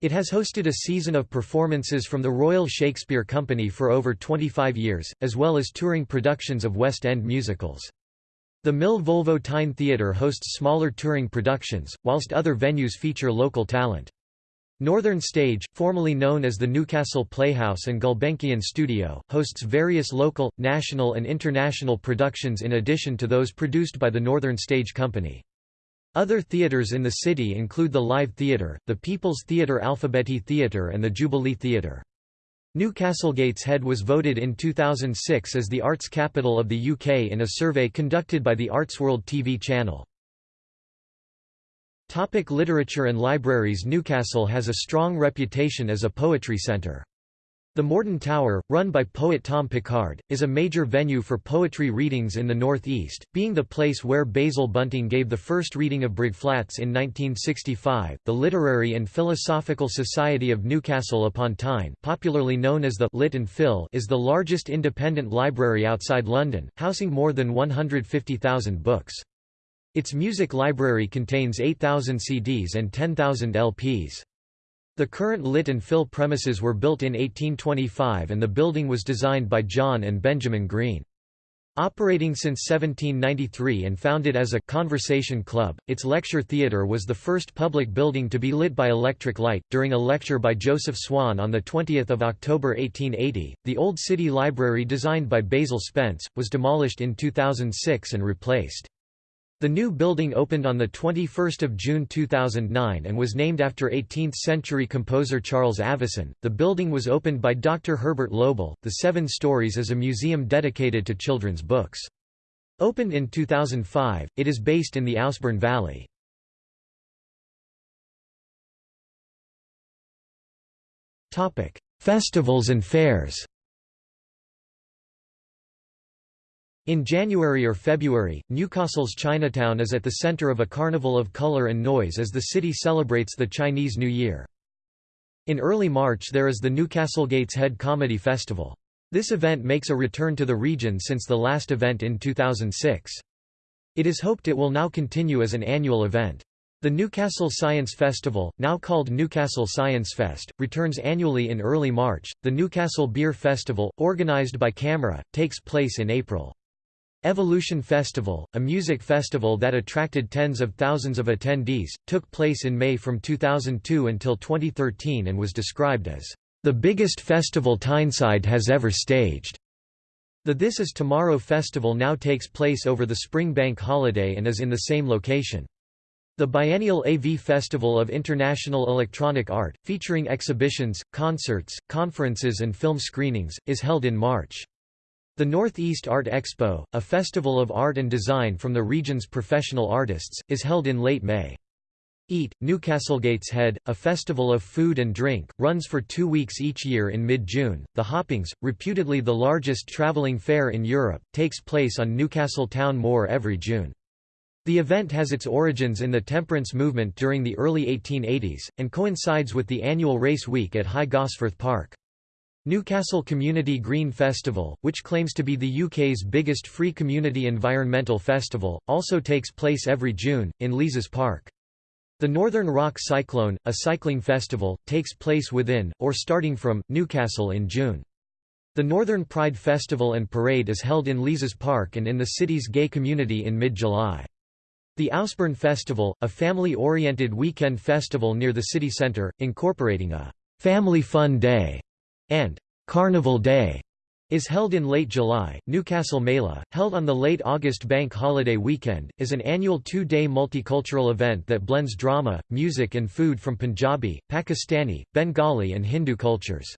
It has hosted a season of performances from the Royal Shakespeare Company for over 25 years, as well as touring productions of West End musicals. The Mill Volvo Tyne Theatre hosts smaller touring productions, whilst other venues feature local talent. Northern Stage, formerly known as the Newcastle Playhouse and Gulbenkian Studio, hosts various local, national and international productions in addition to those produced by the Northern Stage Company. Other theatres in the city include the Live Theatre, the People's Theatre Alphabeti Theatre and the Jubilee Theatre. Newcastle Gateshead was voted in 2006 as the arts capital of the UK in a survey conducted by the Artsworld TV channel. Topic literature and libraries Newcastle has a strong reputation as a poetry centre. The Morden Tower, run by poet Tom Pickard, is a major venue for poetry readings in the northeast, being the place where Basil Bunting gave the first reading of Briggflatts in 1965. The Literary and Philosophical Society of Newcastle upon Tyne, popularly known as the Lit and Phil, is the largest independent library outside London, housing more than 150,000 books. Its music library contains 8,000 CDs and 10,000 LPs. The current Lit and Phil premises were built in 1825 and the building was designed by John and Benjamin Green. Operating since 1793 and founded as a conversation club, its lecture theatre was the first public building to be lit by electric light. During a lecture by Joseph Swan on 20 October 1880, the Old City Library designed by Basil Spence, was demolished in 2006 and replaced. The new building opened on 21 June 2009 and was named after 18th-century composer Charles Avison. The building was opened by Dr. Herbert Loebl. The Seven Stories is a museum dedicated to children's books. Opened in 2005, it is based in the Ouseburn Valley. Festivals and fairs. In January or February, Newcastle's Chinatown is at the center of a carnival of color and noise as the city celebrates the Chinese New Year. In early March there is the Newcastle Gateshead Comedy Festival. This event makes a return to the region since the last event in 2006. It is hoped it will now continue as an annual event. The Newcastle Science Festival, now called Newcastle Science Fest, returns annually in early March. The Newcastle Beer Festival, organized by CAMRA, takes place in April. Evolution Festival, a music festival that attracted tens of thousands of attendees, took place in May from 2002 until 2013 and was described as the biggest festival Tyneside has ever staged. The This Is Tomorrow festival now takes place over the spring bank holiday and is in the same location. The biennial AV Festival of International Electronic Art, featuring exhibitions, concerts, conferences and film screenings, is held in March. The Northeast Art Expo, a festival of art and design from the region's professional artists, is held in late May. Eat, Newcastle Gateshead, a festival of food and drink, runs for two weeks each year in mid-June. The Hoppings, reputedly the largest travelling fair in Europe, takes place on Newcastle Town Moor every June. The event has its origins in the temperance movement during the early 1880s, and coincides with the annual race week at High Gosforth Park. Newcastle Community Green Festival, which claims to be the UK's biggest free community environmental festival, also takes place every June, in Leazes Park. The Northern Rock Cyclone, a cycling festival, takes place within, or starting from, Newcastle in June. The Northern Pride Festival and Parade is held in Leazes Park and in the city's gay community in mid-July. The Ouseburn Festival, a family-oriented weekend festival near the city centre, incorporating a «family fun day» and «carnival day», is held in late July. Newcastle Mela, held on the late August bank holiday weekend, is an annual two-day multicultural event that blends drama, music and food from Punjabi, Pakistani, Bengali and Hindu cultures.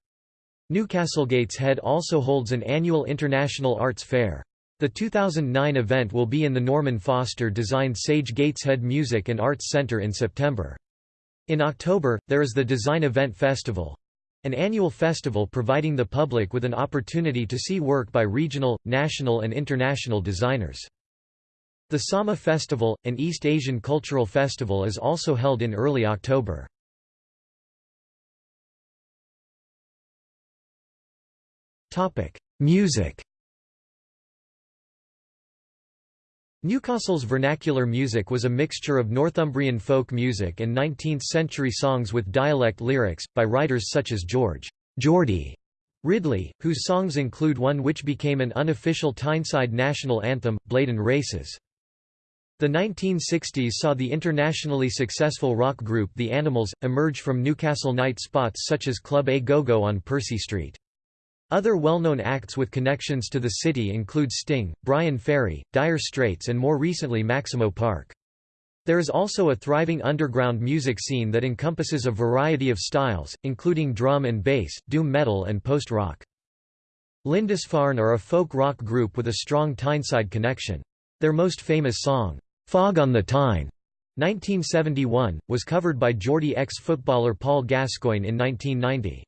Newcastle Gateshead also holds an annual international arts fair. The 2009 event will be in the Norman Foster designed Sage Gateshead Music and Arts Centre in September. In October, there is the Design Event Festival an annual festival providing the public with an opportunity to see work by regional, national and international designers. The Sama Festival, an East Asian cultural festival is also held in early October. Music Newcastle's vernacular music was a mixture of Northumbrian folk music and 19th-century songs with dialect lyrics, by writers such as George Geordie Ridley, whose songs include one which became an unofficial Tyneside national anthem, Blaydon Races. The 1960s saw the internationally successful rock group The Animals, emerge from Newcastle night spots such as Club A Go-Go on Percy Street. Other well-known acts with connections to the city include Sting, Bryan Ferry, Dire Straits and more recently Maximo Park. There is also a thriving underground music scene that encompasses a variety of styles, including drum and bass, doom metal and post-rock. Lindisfarne are a folk rock group with a strong Tyneside connection. Their most famous song, "'Fog on the Tyne' 1971, was covered by Geordie ex-footballer Paul Gascoigne in 1990.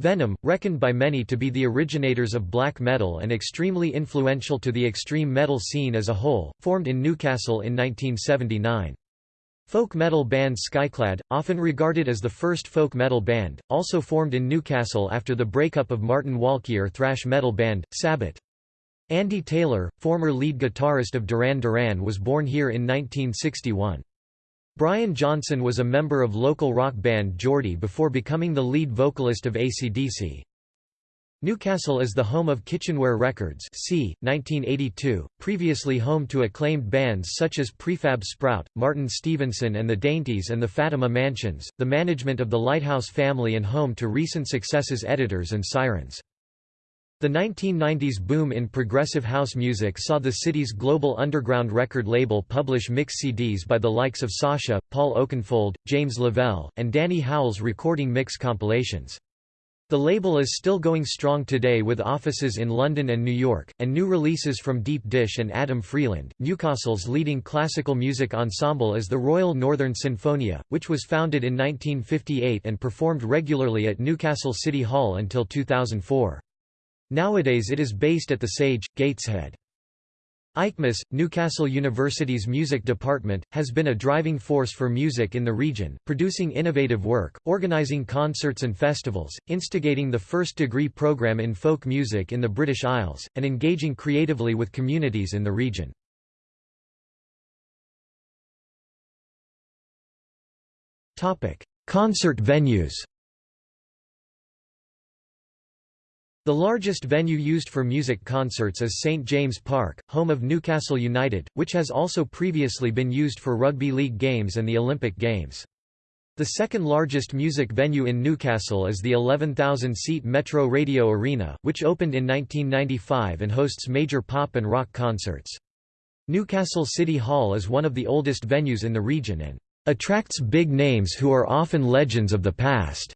Venom, reckoned by many to be the originators of black metal and extremely influential to the extreme metal scene as a whole, formed in Newcastle in 1979. Folk metal band Skyclad, often regarded as the first folk metal band, also formed in Newcastle after the breakup of Martin Walkyier thrash metal band, Sabbat. Andy Taylor, former lead guitarist of Duran Duran was born here in 1961. Brian Johnson was a member of local rock band Geordie before becoming the lead vocalist of AC/DC. Newcastle is the home of Kitchenware Records c. 1982, previously home to acclaimed bands such as Prefab Sprout, Martin Stephenson and the Daintees and the Fatima Mansions, the management of the Lighthouse family and home to recent successes Editors and Sirens. The 1990s boom in progressive house music saw the city's global underground record label publish mix CDs by the likes of Sasha, Paul Oakenfold, James Lavelle, and Danny Howells recording mix compilations. The label is still going strong today with offices in London and New York, and new releases from Deep Dish and Adam Freeland. Newcastle's leading classical music ensemble is the Royal Northern Sinfonia, which was founded in 1958 and performed regularly at Newcastle City Hall until 2004. Nowadays it is based at the Sage, Gateshead. ICMUS, Newcastle University's music department, has been a driving force for music in the region, producing innovative work, organising concerts and festivals, instigating the first degree programme in folk music in the British Isles, and engaging creatively with communities in the region. Concert venues The largest venue used for music concerts is St James Park, home of Newcastle United, which has also previously been used for rugby league games and the Olympic Games. The second largest music venue in Newcastle is the 11,000-seat Metro Radio Arena, which opened in 1995 and hosts major pop and rock concerts. Newcastle City Hall is one of the oldest venues in the region and attracts big names who are often legends of the past.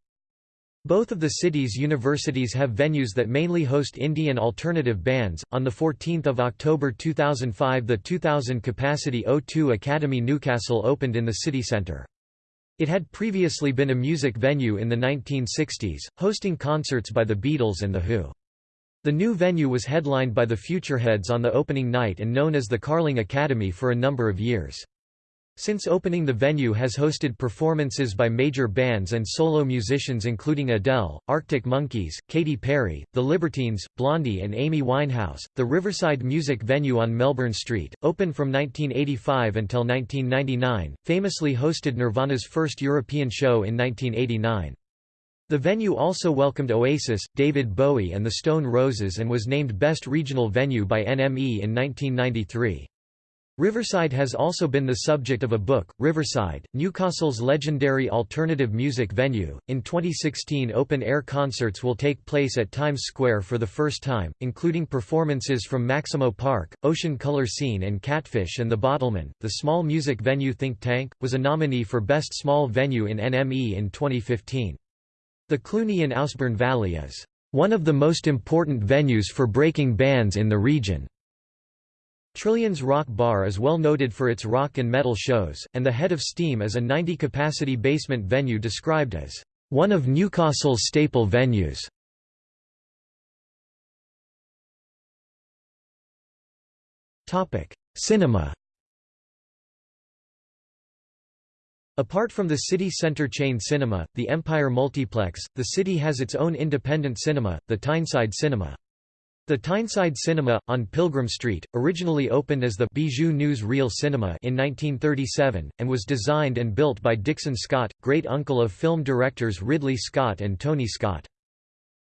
Both of the city's universities have venues that mainly host indie and alternative bands. On the 14th of October 2005, the 2000 capacity O2 Academy Newcastle opened in the city centre. It had previously been a music venue in the 1960s, hosting concerts by the Beatles and The Who. The new venue was headlined by the Futureheads on the opening night and known as the Carling Academy for a number of years. Since opening the venue has hosted performances by major bands and solo musicians including Adele, Arctic Monkeys, Katy Perry, The Libertines, Blondie and Amy Winehouse. The Riverside Music Venue on Melbourne Street, open from 1985 until 1999, famously hosted Nirvana's first European show in 1989. The venue also welcomed Oasis, David Bowie and the Stone Roses and was named Best Regional Venue by NME in 1993. Riverside has also been the subject of a book, Riverside, Newcastle's legendary alternative music venue. In 2016, open air concerts will take place at Times Square for the first time, including performances from Maximo Park, Ocean Colour Scene, and Catfish and the Bottlemen. The small music venue Think Tank was a nominee for Best Small Venue in NME in 2015. The Cluny in Ouseburn Valley is one of the most important venues for breaking bands in the region. Trillians Rock Bar is well noted for its rock and metal shows, and the Head of Steam is a 90-capacity basement venue described as one of Newcastle's staple venues. Cinema Apart from the city centre chain cinema, the Empire Multiplex, the city has its own independent cinema, the Tyneside Cinema. The Tyneside Cinema, on Pilgrim Street, originally opened as the Bijou News Reel Cinema in 1937, and was designed and built by Dixon Scott, great-uncle of film directors Ridley Scott and Tony Scott.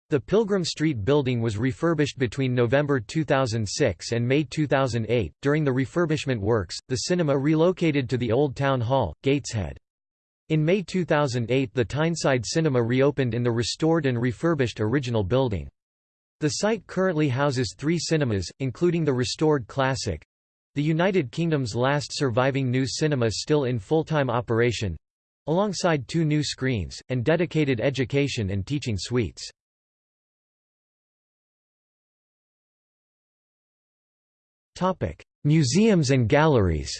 The Pilgrim Street building was refurbished between November 2006 and May 2008. During the refurbishment works, the cinema relocated to the Old Town Hall, Gateshead. In May 2008 the Tyneside Cinema reopened in the restored and refurbished original building. The site currently houses three cinemas, including the restored Classic, the United Kingdom's last surviving new cinema still in full-time operation, alongside two new screens, and dedicated education and teaching suites. Museums and galleries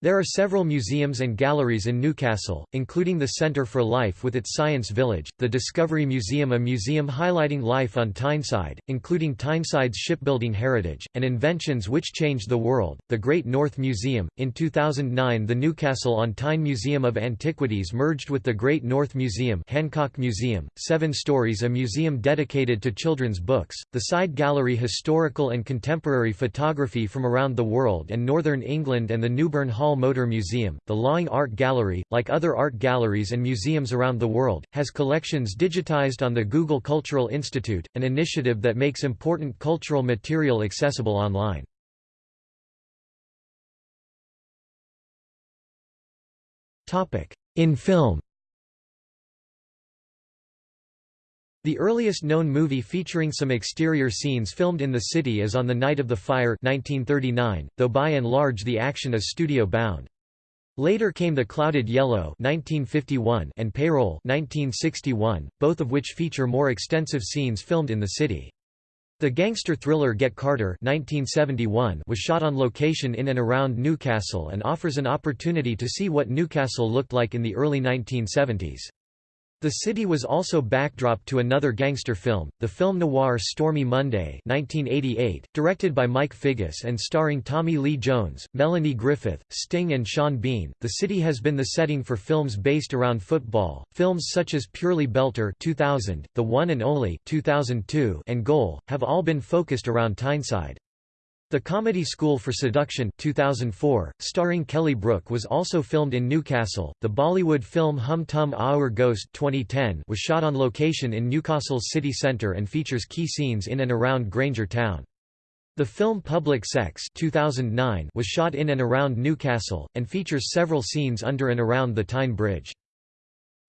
There are several museums and galleries in Newcastle, including the Centre for Life with its Science Village, the Discovery Museum a museum highlighting life on Tyneside, including Tyneside's shipbuilding heritage, and inventions which changed the world, the Great North Museum. In 2009 the Newcastle on Tyne Museum of Antiquities merged with the Great North Museum Hancock Museum, seven stories a museum dedicated to children's books, the side gallery historical and contemporary photography from around the world and northern England and the Newburn Hall Hall Motor Museum, the Laing Art Gallery, like other art galleries and museums around the world, has collections digitized on the Google Cultural Institute, an initiative that makes important cultural material accessible online. In film The earliest known movie featuring some exterior scenes filmed in the city is On the Night of the Fire 1939, though by and large the action is studio-bound. Later came The Clouded Yellow 1951 and Payroll 1961, both of which feature more extensive scenes filmed in the city. The gangster thriller Get Carter 1971 was shot on location in and around Newcastle and offers an opportunity to see what Newcastle looked like in the early 1970s. The city was also backdrop to another gangster film, the film noir Stormy Monday 1988, directed by Mike Figgis and starring Tommy Lee Jones, Melanie Griffith, Sting and Sean Bean. The city has been the setting for films based around football. Films such as Purely Belter 2000, The One and Only 2002, and Goal have all been focused around Tyneside. The Comedy School for Seduction 2004, starring Kelly Brook was also filmed in Newcastle. The Bollywood film Hum Tum Aur Ghost 2010 was shot on location in Newcastle's city centre and features key scenes in and around Grainger Town. The film Public Sex 2009 was shot in and around Newcastle, and features several scenes under and around the Tyne Bridge.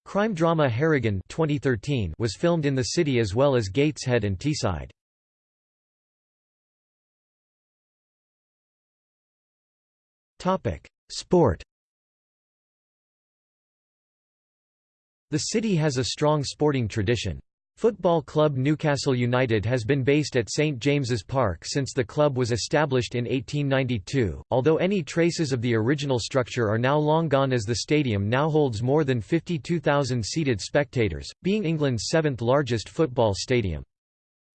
Crime drama Harrigan 2013 was filmed in the city as well as Gateshead and Teesside. Sport The city has a strong sporting tradition. Football club Newcastle United has been based at St James's Park since the club was established in 1892, although any traces of the original structure are now long gone as the stadium now holds more than 52,000 seated spectators, being England's seventh largest football stadium.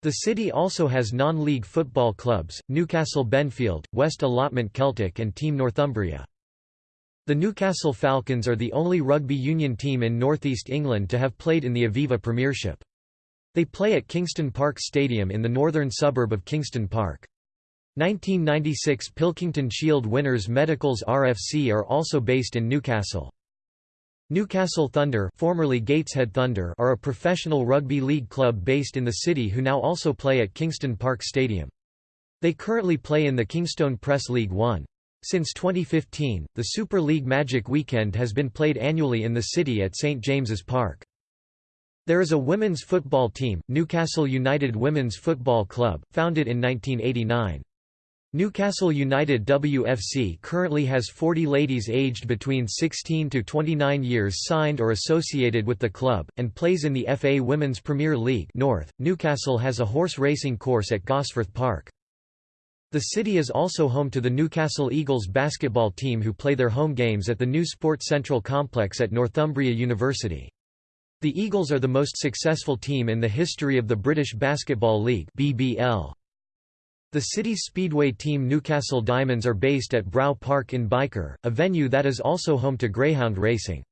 The city also has non-league football clubs, Newcastle Benfield, West Allotment Celtic and Team Northumbria. The Newcastle Falcons are the only rugby union team in northeast England to have played in the Aviva Premiership. They play at Kingston Park Stadium in the northern suburb of Kingston Park. 1996 Pilkington Shield winners Medicals RFC are also based in Newcastle. Newcastle Thunder, formerly Gateshead Thunder are a professional rugby league club based in the city who now also play at Kingston Park Stadium. They currently play in the Kingstone Press League 1. Since 2015, the Super League Magic Weekend has been played annually in the city at St James's Park. There is a women's football team, Newcastle United Women's Football Club, founded in 1989. Newcastle United WFC currently has 40 ladies aged between 16 to 29 years signed or associated with the club, and plays in the FA Women's Premier League North. Newcastle has a horse racing course at Gosforth Park. The city is also home to the Newcastle Eagles basketball team who play their home games at the new Sports Central complex at Northumbria University. The Eagles are the most successful team in the history of the British Basketball League BBL. The city's speedway team Newcastle Diamonds are based at Brow Park in Byker, a venue that is also home to greyhound racing.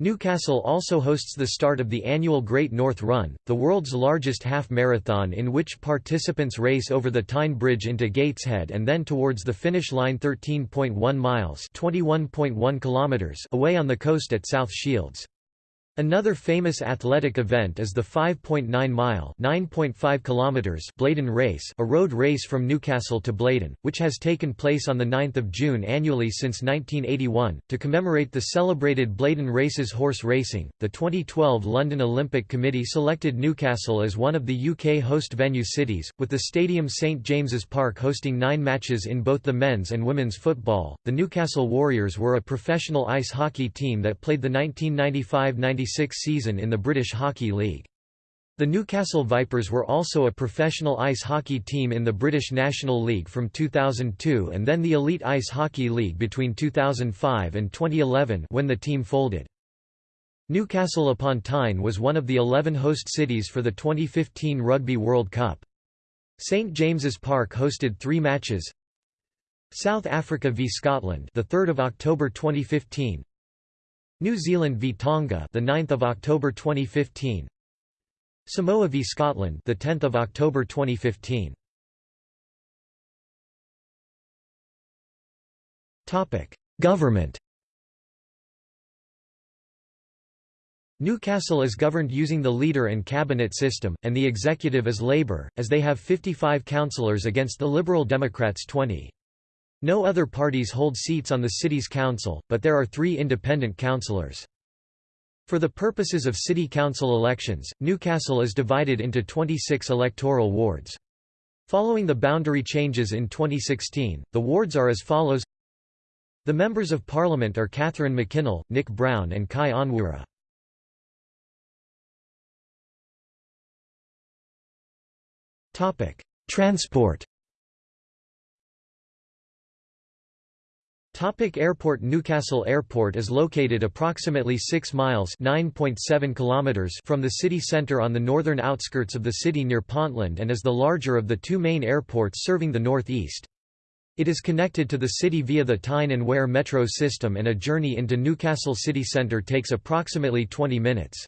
Newcastle also hosts the start of the annual Great North Run, the world's largest half-marathon in which participants race over the Tyne Bridge into Gateshead and then towards the finish line 13.1 miles kilometers away on the coast at South Shields. Another famous athletic event is the 5.9-mile (9.5 kilometers) Blaydon Race, a road race from Newcastle to Blaydon, which has taken place on 9 June annually since 1981 to commemorate the celebrated Blaydon Races horse racing. The 2012 London Olympic Committee selected Newcastle as one of the UK host venue cities, with the stadium St James's Park hosting 9 matches in both the men's and women's football. The Newcastle Warriors were a professional ice hockey team that played the 1995-96 season in the British Hockey League. The Newcastle Vipers were also a professional ice hockey team in the British National League from 2002 and then the Elite Ice Hockey League between 2005 and 2011 when the team folded. Newcastle upon Tyne was one of the 11 host cities for the 2015 Rugby World Cup. St James's Park hosted 3 matches. South Africa v Scotland, the 3rd of October 2015. New Zealand v Tonga, the 9th of October 2015. Samoa v Scotland, the 10th of October 2015. Topic: Government. Newcastle is governed using the leader and cabinet system, and the executive is Labour, as they have 55 councillors against the Liberal Democrats 20. No other parties hold seats on the city's council, but there are three independent councillors. For the purposes of city council elections, Newcastle is divided into 26 electoral wards. Following the boundary changes in 2016, the wards are as follows The members of parliament are Catherine McKinnell, Nick Brown and Kai Onwurah. Transport Topic Airport Newcastle Airport is located approximately 6 miles kilometers from the city centre on the northern outskirts of the city near Ponteland and is the larger of the two main airports serving the north-east. It is connected to the city via the Tyne and Wear metro system and a journey into Newcastle city centre takes approximately 20 minutes.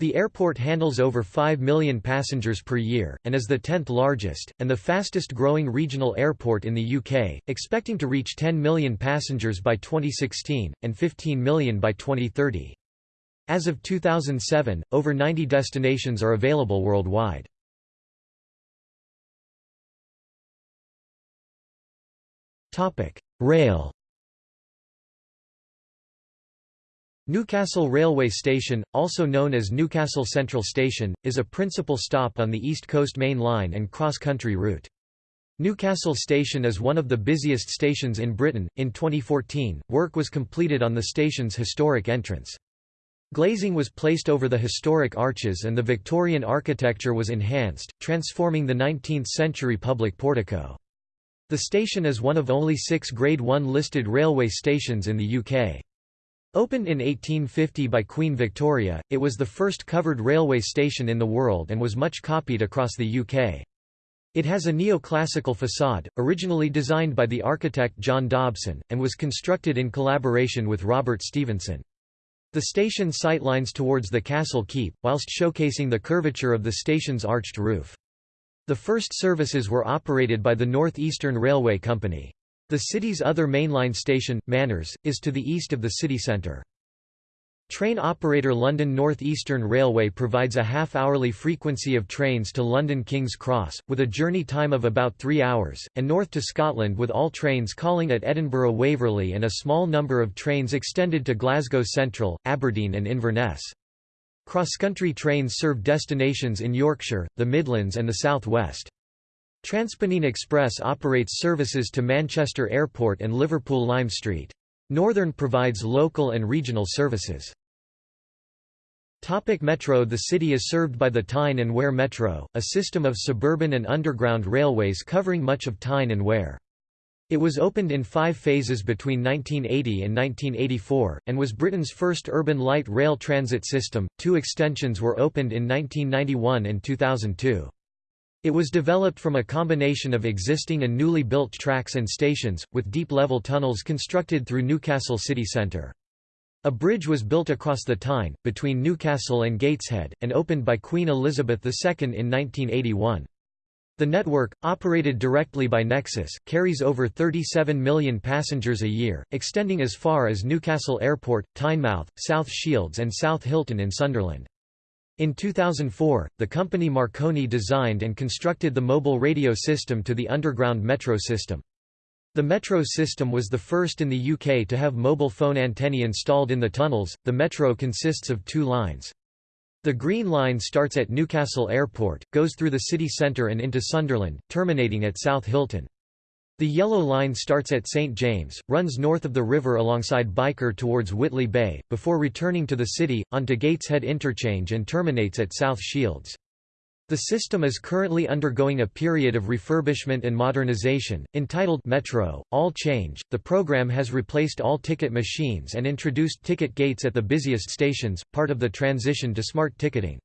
The airport handles over 5 million passengers per year, and is the 10th largest, and the fastest growing regional airport in the UK, expecting to reach 10 million passengers by 2016, and 15 million by 2030. As of 2007, over 90 destinations are available worldwide. Rail Newcastle Railway Station, also known as Newcastle Central Station, is a principal stop on the East Coast Main Line and cross-country route. Newcastle Station is one of the busiest stations in Britain. In 2014, work was completed on the station's historic entrance. Glazing was placed over the historic arches and the Victorian architecture was enhanced, transforming the 19th-century public portico. The station is one of only six Grade 1 listed railway stations in the UK. Opened in 1850 by Queen Victoria, it was the first covered railway station in the world and was much copied across the UK. It has a neoclassical facade, originally designed by the architect John Dobson, and was constructed in collaboration with Robert Stephenson. The station sightlines towards the castle keep, whilst showcasing the curvature of the station's arched roof. The first services were operated by the North Eastern Railway Company. The city's other mainline station, Manners, is to the east of the city centre. Train operator London North Eastern Railway provides a half-hourly frequency of trains to London King's Cross, with a journey time of about three hours, and north to Scotland with all trains calling at Edinburgh Waverley and a small number of trains extended to Glasgow Central, Aberdeen and Inverness. Cross-country trains serve destinations in Yorkshire, the Midlands and the South West. TransPennine Express operates services to Manchester Airport and Liverpool Lime Street. Northern provides local and regional services. Topic Metro The city is served by the Tyne and Wear Metro, a system of suburban and underground railways covering much of Tyne and Wear. It was opened in five phases between 1980 and 1984, and was Britain's first urban light rail transit system. Two extensions were opened in 1991 and 2002. It was developed from a combination of existing and newly built tracks and stations, with deep-level tunnels constructed through Newcastle city centre. A bridge was built across the Tyne, between Newcastle and Gateshead, and opened by Queen Elizabeth II in 1981. The network, operated directly by Nexus, carries over 37 million passengers a year, extending as far as Newcastle Airport, Tynemouth, South Shields and South Hilton in Sunderland. In 2004, the company Marconi designed and constructed the mobile radio system to the underground metro system. The metro system was the first in the UK to have mobile phone antennae installed in the tunnels. The metro consists of two lines. The Green Line starts at Newcastle Airport, goes through the city centre and into Sunderland, terminating at South Hilton. The Yellow Line starts at St James, runs north of the river alongside Byker towards Whitley Bay, before returning to the city, onto Gateshead Interchange and terminates at South Shields. The system is currently undergoing a period of refurbishment and modernization, entitled Metro, All Change. The program has replaced all ticket machines and introduced ticket gates at the busiest stations, part of the transition to smart ticketing.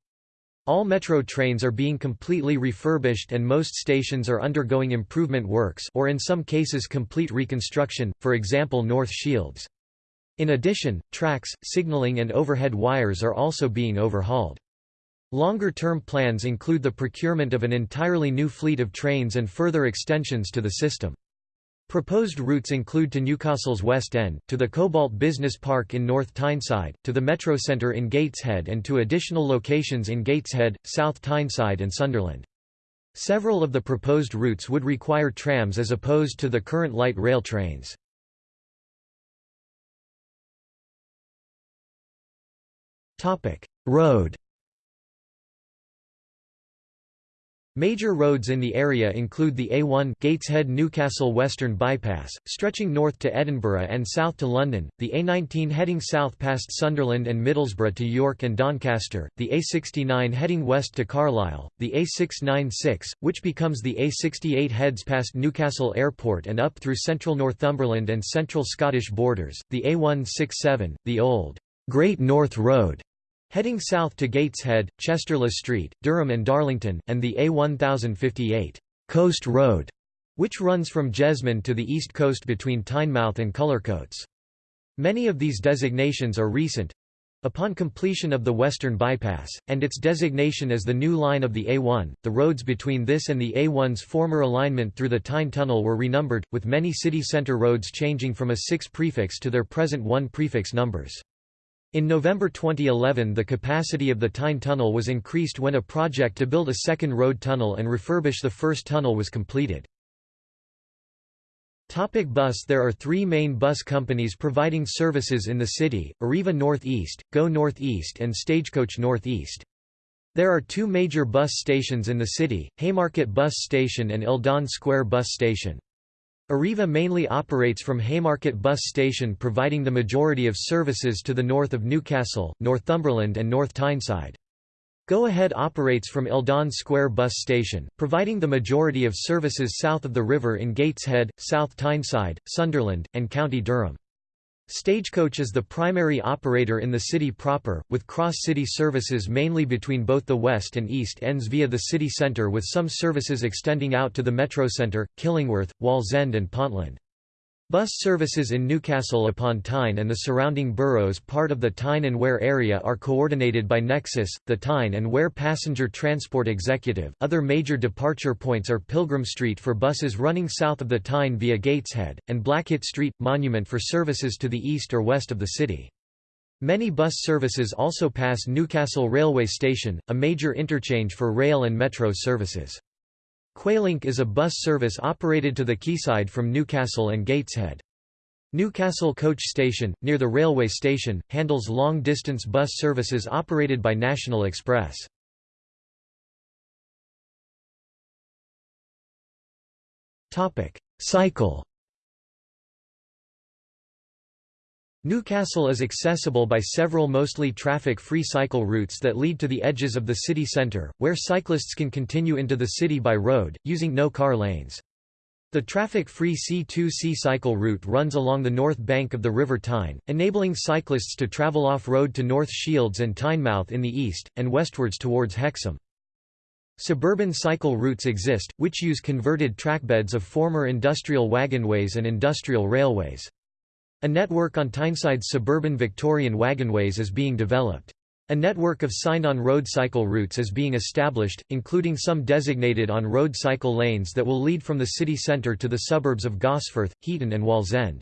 All metro trains are being completely refurbished and most stations are undergoing improvement works or in some cases complete reconstruction, for example North Shields. In addition, tracks, signaling and overhead wires are also being overhauled. Longer-term plans include the procurement of an entirely new fleet of trains and further extensions to the system. Proposed routes include to Newcastle's West End, to the Cobalt Business Park in North Tyneside, to the Metro Centre in Gateshead and to additional locations in Gateshead, South Tyneside and Sunderland. Several of the proposed routes would require trams as opposed to the current light rail trains. Road Major roads in the area include the A1 Gateshead Newcastle Western Bypass, stretching north to Edinburgh and south to London, the A19 heading south past Sunderland and Middlesbrough to York and Doncaster, the A69 heading west to Carlisle, the A696, which becomes the A68 heads past Newcastle Airport and up through central Northumberland and central Scottish borders, the A167, the old Great North Road, Heading south to Gateshead, Chester-le-Street, Durham and Darlington, and the A1058 Coast Road, which runs from Jesmond to the east coast between Tynemouth and Cullercoats. Many of these designations are recent, Upon completion of the Western Bypass, and its designation as the new line of the A1, the roads between this and the A1's former alignment through the Tyne Tunnel were renumbered, with many city centre roads changing from a 6 prefix to their present 1 prefix numbers. In November 2011 the capacity of the Tyne Tunnel was increased when a project to build a second road tunnel and refurbish the first tunnel was completed. Topic bus There are three main bus companies providing services in the city, Arriva Northeast, Go Northeast and Stagecoach Northeast. There are two major bus stations in the city, Haymarket Bus Station and Eldon Square Bus Station. Arriva mainly operates from Haymarket Bus Station providing the majority of services to the north of Newcastle, Northumberland and North Tyneside. Go Ahead operates from Eldon Square Bus Station, providing the majority of services south of the river in Gateshead, South Tyneside, Sunderland, and County Durham. Stagecoach is the primary operator in the city proper, with cross-city services mainly between both the west and east ends via the city centre with some services extending out to the Metro Centre, Killingworth, Wallsend and Ponteland. Bus services in Newcastle upon Tyne and the surrounding boroughs part of the Tyne and Wear area are coordinated by Nexus, the Tyne and Wear Passenger Transport Executive. Other major departure points are Pilgrim Street for buses running south of the Tyne via Gateshead, and Blackett Street, Monument for services to the east or west of the city. Many bus services also pass Newcastle Railway Station, a major interchange for rail and metro services. Quaylink is a bus service operated to the quayside from Newcastle and Gateshead. Newcastle Coach Station, near the railway station, handles long-distance bus services operated by National Express. Cycle Newcastle is accessible by several mostly traffic-free cycle routes that lead to the edges of the city centre, where cyclists can continue into the city by road, using no-car lanes. The traffic-free C2C cycle route runs along the north bank of the River Tyne, enabling cyclists to travel off-road to North Shields and Tynemouth in the east, and westwards towards Hexham. Suburban cycle routes exist, which use converted trackbeds of former industrial wagonways and industrial railways. A network on Tyneside's suburban Victorian wagonways is being developed. A network of sign-on road cycle routes is being established, including some designated on-road cycle lanes that will lead from the city centre to the suburbs of Gosforth, Heaton and Wallsend.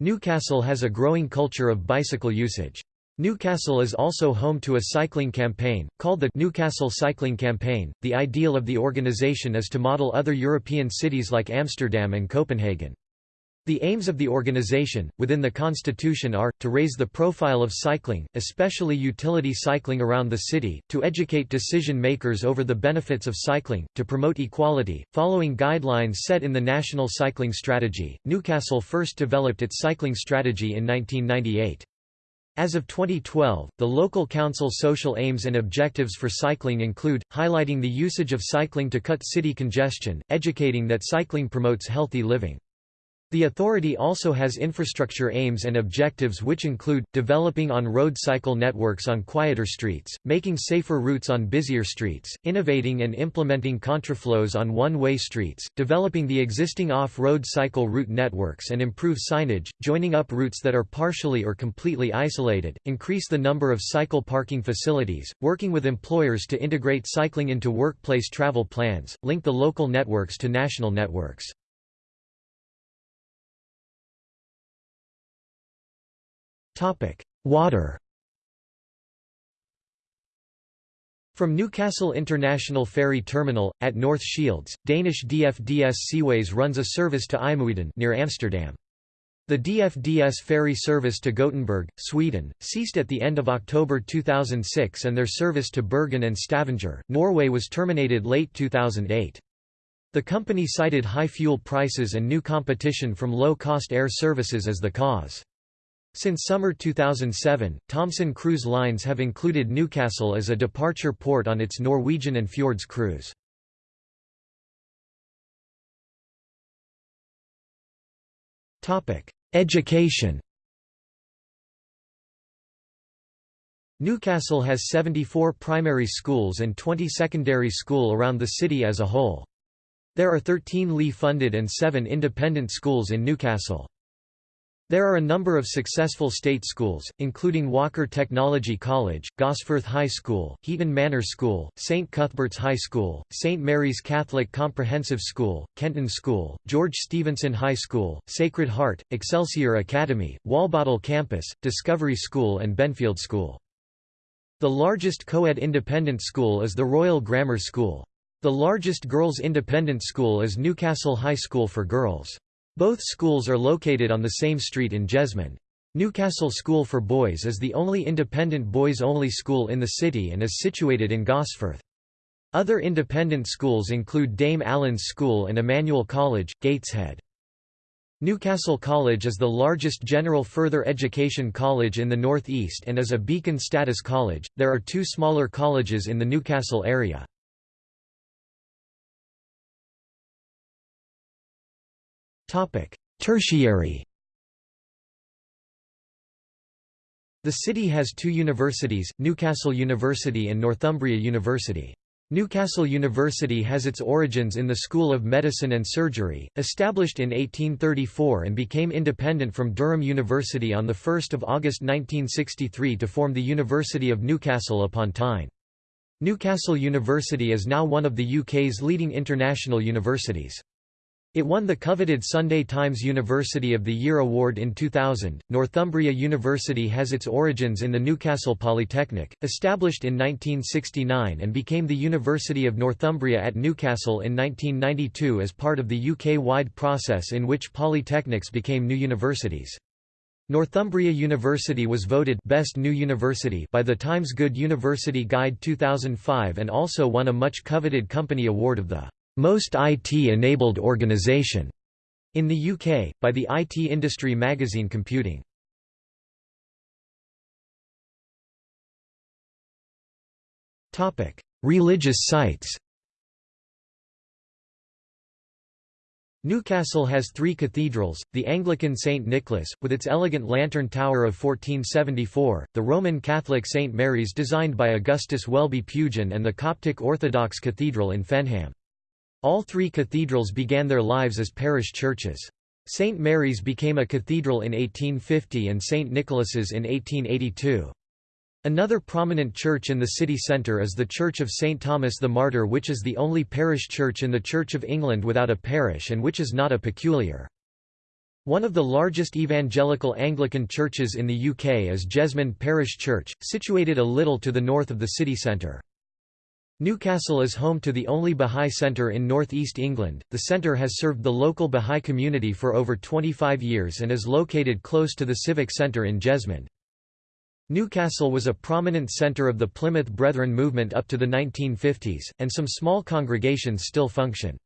Newcastle has a growing culture of bicycle usage. Newcastle is also home to a cycling campaign, called the Newcastle Cycling Campaign. The ideal of the organisation is to model other European cities like Amsterdam and Copenhagen. The aims of the organization, within the constitution are, to raise the profile of cycling, especially utility cycling around the city, to educate decision-makers over the benefits of cycling, to promote equality, following guidelines set in the National Cycling Strategy. Newcastle first developed its cycling strategy in 1998. As of 2012, the local council social aims and objectives for cycling include, highlighting the usage of cycling to cut city congestion, educating that cycling promotes healthy living. The authority also has infrastructure aims and objectives which include, developing on-road cycle networks on quieter streets, making safer routes on busier streets, innovating and implementing contraflows on one-way streets, developing the existing off-road cycle route networks and improve signage, joining up routes that are partially or completely isolated, increase the number of cycle parking facilities, working with employers to integrate cycling into workplace travel plans, link the local networks to national networks. Water From Newcastle International Ferry Terminal, at North Shields, Danish DFDS Seaways runs a service to IJmuiden near Amsterdam. The DFDS ferry service to Gothenburg, Sweden, ceased at the end of October 2006 and their service to Bergen and Stavanger, Norway was terminated late 2008. The company cited high fuel prices and new competition from low-cost air services as the cause. Since summer 2007, Thomson Cruise Lines have included Newcastle as a departure port on its Norwegian and Fjords cruise. Education Newcastle has 74 primary schools and 20 secondary school around the city as a whole. There are 13 Lee-funded and 7 independent schools in Newcastle. There are a number of successful state schools, including Walker Technology College, Gosforth High School, Heaton Manor School, St Cuthbert's High School, St Mary's Catholic Comprehensive School, Kenton School, George Stephenson High School, Sacred Heart, Excelsior Academy, Walbottle Campus, Discovery School and Benfield School. The largest co-ed independent school is the Royal Grammar School. The largest girls' independent school is Newcastle High School for Girls. Both schools are located on the same street in Jesmond. Newcastle School for Boys is the only independent boys-only school in the city and is situated in Gosforth. Other independent schools include Dame Allen's School and Emmanuel College, Gateshead. Newcastle College is the largest general further education college in the North East and is a beacon status college. There are two smaller colleges in the Newcastle area. Tertiary The city has two universities, Newcastle University and Northumbria University. Newcastle University has its origins in the School of Medicine and Surgery, established in 1834 and became independent from Durham University on 1 August 1963 to form the University of Newcastle upon Tyne. Newcastle University is now one of the UK's leading international universities. It won the coveted Sunday Times University of the Year award in 2000. Northumbria University has its origins in the Newcastle Polytechnic, established in 1969 and became the University of Northumbria at Newcastle in 1992 as part of the UK-wide process in which polytechnics became new universities. Northumbria University was voted Best New University by the Times Good University Guide 2005 and also won a much coveted company award of the most IT-enabled organization in the UK, by the IT industry magazine Computing. Religious sites Newcastle has three cathedrals, the Anglican St. Nicholas, with its elegant lantern tower of 1474, the Roman Catholic St. Mary's designed by Augustus Welby Pugin and the Coptic Orthodox Cathedral in Fenham. All three cathedrals began their lives as parish churches. St. Mary's became a cathedral in 1850 and St. Nicholas's in 1882. Another prominent church in the city centre is the Church of St. Thomas the Martyr which is the only parish church in the Church of England without a parish and which is not a peculiar. One of the largest evangelical Anglican churches in the UK is Jesmond Parish Church, situated a little to the north of the city centre. Newcastle is home to the only Bahá'í Centre in northeast England. The centre has served the local Bahá'í community for over 25 years and is located close to the Civic Centre in Jesmond. Newcastle was a prominent centre of the Plymouth Brethren movement up to the 1950s, and some small congregations still function.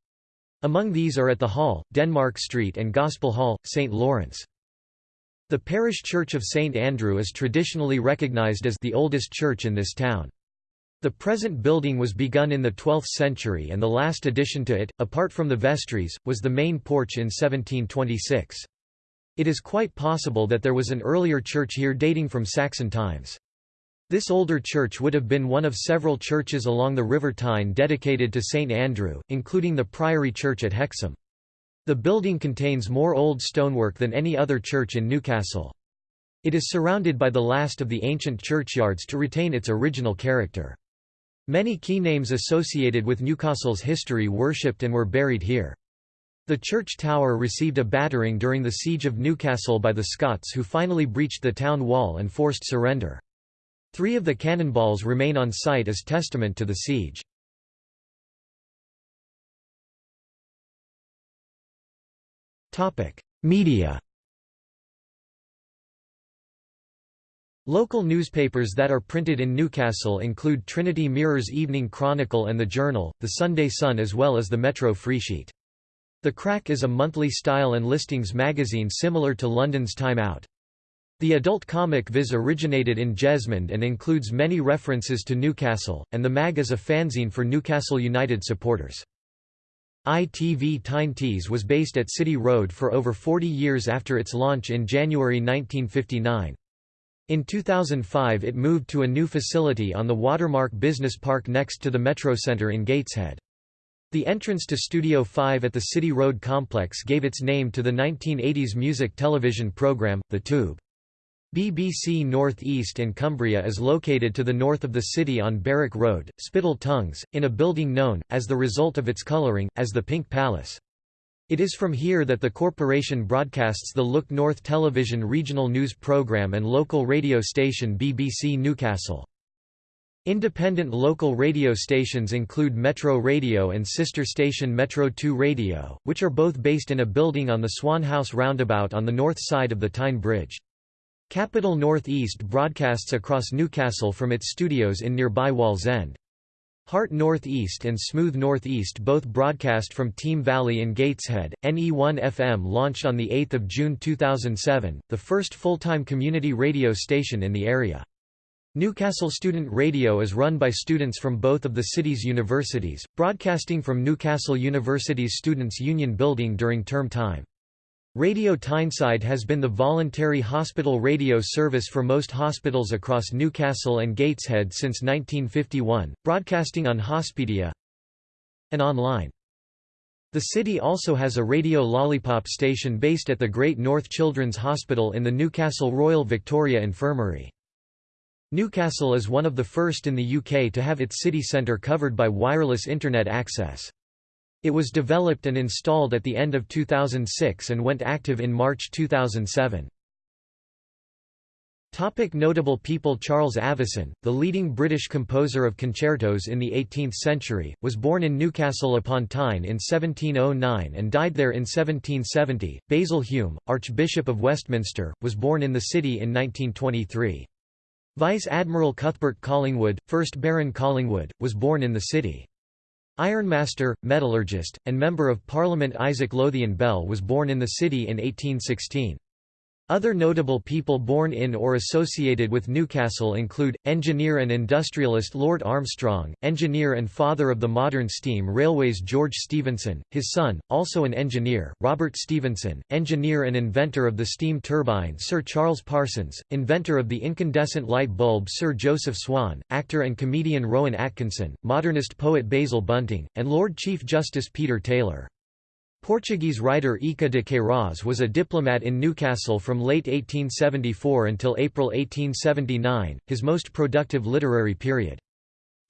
Among these are at the Hall, Denmark Street and Gospel Hall, St. Lawrence. The parish church of St. Andrew is traditionally recognised as the oldest church in this town. The present building was begun in the 12th century and the last addition to it, apart from the vestries, was the main porch in 1726. It is quite possible that there was an earlier church here dating from Saxon times. This older church would have been one of several churches along the River Tyne dedicated to St Andrew, including the Priory Church at Hexham. The building contains more old stonework than any other church in Newcastle. It is surrounded by the last of the ancient churchyards to retain its original character. Many key names associated with Newcastle's history worshipped and were buried here. The church tower received a battering during the siege of Newcastle by the Scots who finally breached the town wall and forced surrender. Three of the cannonballs remain on site as testament to the siege. Media Local newspapers that are printed in Newcastle include Trinity Mirror's Evening Chronicle and The Journal, The Sunday Sun as well as the Metro Freesheet. The Crack is a monthly style and listings magazine similar to London's Time Out. The adult comic Viz originated in Jesmond and includes many references to Newcastle, and the mag is a fanzine for Newcastle United supporters. ITV Tyne Tees was based at City Road for over 40 years after its launch in January 1959. In 2005 it moved to a new facility on the Watermark Business Park next to the Metro Centre in Gateshead. The entrance to Studio 5 at the City Road complex gave its name to the 1980s music television programme, The Tube. BBC North East and Cumbria is located to the north of the city on Barrack Road, Spital Tongues, in a building known, as the result of its colouring, as the Pink Palace. It is from here that the corporation broadcasts the Look North television regional news programme and local radio station BBC Newcastle. Independent local radio stations include Metro Radio and sister station Metro 2 Radio, which are both based in a building on the Swan House roundabout on the north side of the Tyne Bridge. Capital North East broadcasts across Newcastle from its studios in nearby Wallsend. Heart North East and Smooth North East both broadcast from Team Valley in Gateshead. NE1 FM launched on 8 June 2007, the first full-time community radio station in the area. Newcastle Student Radio is run by students from both of the city's universities, broadcasting from Newcastle University's Students' Union building during term time. Radio Tyneside has been the voluntary hospital radio service for most hospitals across Newcastle and Gateshead since 1951, broadcasting on Hospedia and online. The city also has a Radio Lollipop station based at the Great North Children's Hospital in the Newcastle Royal Victoria Infirmary. Newcastle is one of the first in the UK to have its city centre covered by wireless Internet access. It was developed and installed at the end of 2006 and went active in March 2007. Topic notable people Charles Avison, the leading British composer of concertos in the 18th century, was born in Newcastle upon Tyne in 1709 and died there in 1770. Basil Hume, Archbishop of Westminster, was born in the city in 1923. Vice Admiral Cuthbert Collingwood, 1st Baron Collingwood, was born in the city. Ironmaster, metallurgist, and Member of Parliament Isaac Lothian Bell was born in the city in 1816. Other notable people born in or associated with Newcastle include, engineer and industrialist Lord Armstrong, engineer and father of the modern steam railways George Stephenson, his son, also an engineer, Robert Stephenson, engineer and inventor of the steam turbine Sir Charles Parsons, inventor of the incandescent light bulb Sir Joseph Swan, actor and comedian Rowan Atkinson, modernist poet Basil Bunting, and Lord Chief Justice Peter Taylor. Portuguese writer Eça de Queiroz was a diplomat in Newcastle from late 1874 until April 1879, his most productive literary period.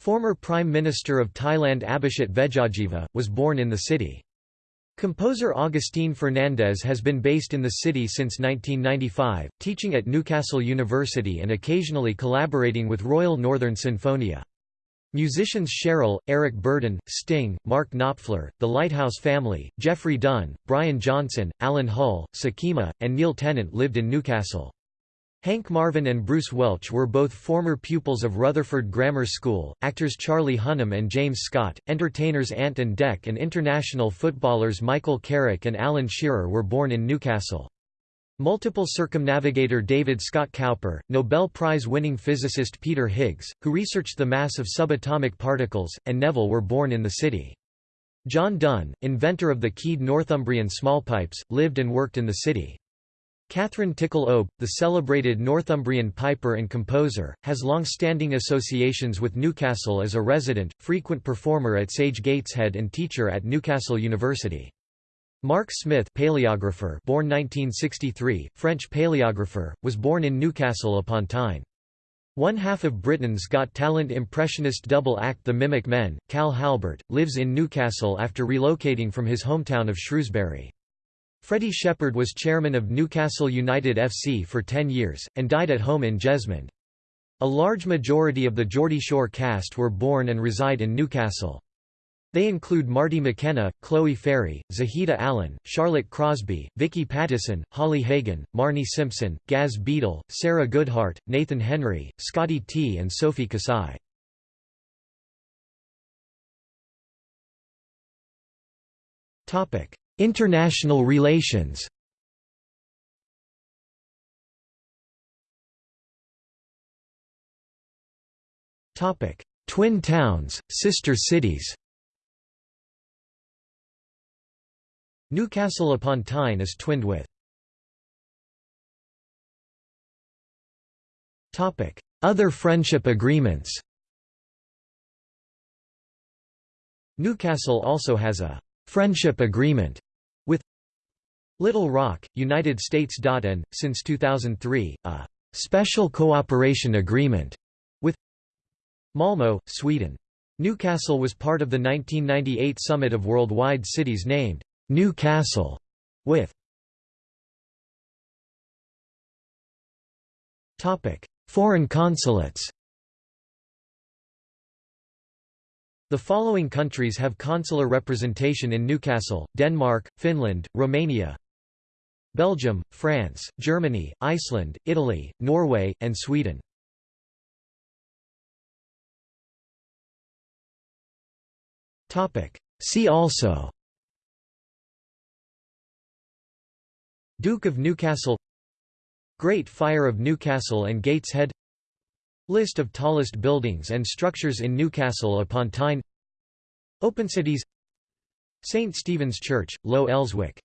Former Prime Minister of Thailand Abhisit Vejjajiva, was born in the city. Composer Agustin Fernandez has been based in the city since 1995, teaching at Newcastle University and occasionally collaborating with Royal Northern Sinfonia. Musicians Cheryl, Eric Burdon, Sting, Mark Knopfler, The Lighthouse Family, Jeffrey Dunn, Brian Johnson, Alan Hull, Sakima, and Neil Tennant lived in Newcastle. Hank Marvin and Bruce Welch were both former pupils of Rutherford Grammar School, actors Charlie Hunnam and James Scott, entertainers Ant and Dec and international footballers Michael Carrick and Alan Shearer were born in Newcastle. Multiple circumnavigator David Scott Cowper, Nobel Prize-winning physicist Peter Higgs, who researched the mass of subatomic particles, and Neville were born in the city. John Dunn, inventor of the keyed Northumbrian smallpipes, lived and worked in the city. Kathryn Tickell Obe, the celebrated Northumbrian piper and composer, has long-standing associations with Newcastle as a resident, frequent performer at Sage Gateshead and teacher at Newcastle University. Marc Smith paleographer born 1963, French paleographer, was born in Newcastle upon Tyne. One half of Britain's Got Talent impressionist double act The Mimic Men, Cal Halbert, lives in Newcastle after relocating from his hometown of Shrewsbury. Freddie Shepherd was chairman of Newcastle United FC for 10 years, and died at home in Jesmond. A large majority of the Geordie Shore cast were born and reside in Newcastle. They include Marty McKenna, Chloe Ferry, Zahida Allen, Charlotte Crosby, Vicky Pattison, Holly Hagan, Marnie Simpson, Gaz Beadle, Sarah Goodhart, Nathan Henry, Scotty T. and Sophie Kasaei. International relations. Twin towns, sister cities Newcastle upon Tyne is twinned with Other friendship agreements Newcastle also has a «friendship agreement» with Little Rock, United States. and, since 2003, a «special cooperation agreement» with Malmö, Sweden. Newcastle was part of the 1998 Summit of Worldwide Cities named Newcastle with Topic: Foreign consulates. The following countries have consular representation in Newcastle, Denmark, Finland, Romania, Belgium, France, Germany, Iceland, Italy, Norway, and Sweden. See also Duke of Newcastle Great Fire of Newcastle and Gateshead List of tallest buildings and structures in Newcastle upon Tyne Open cities St Stephen's Church, Low Elswick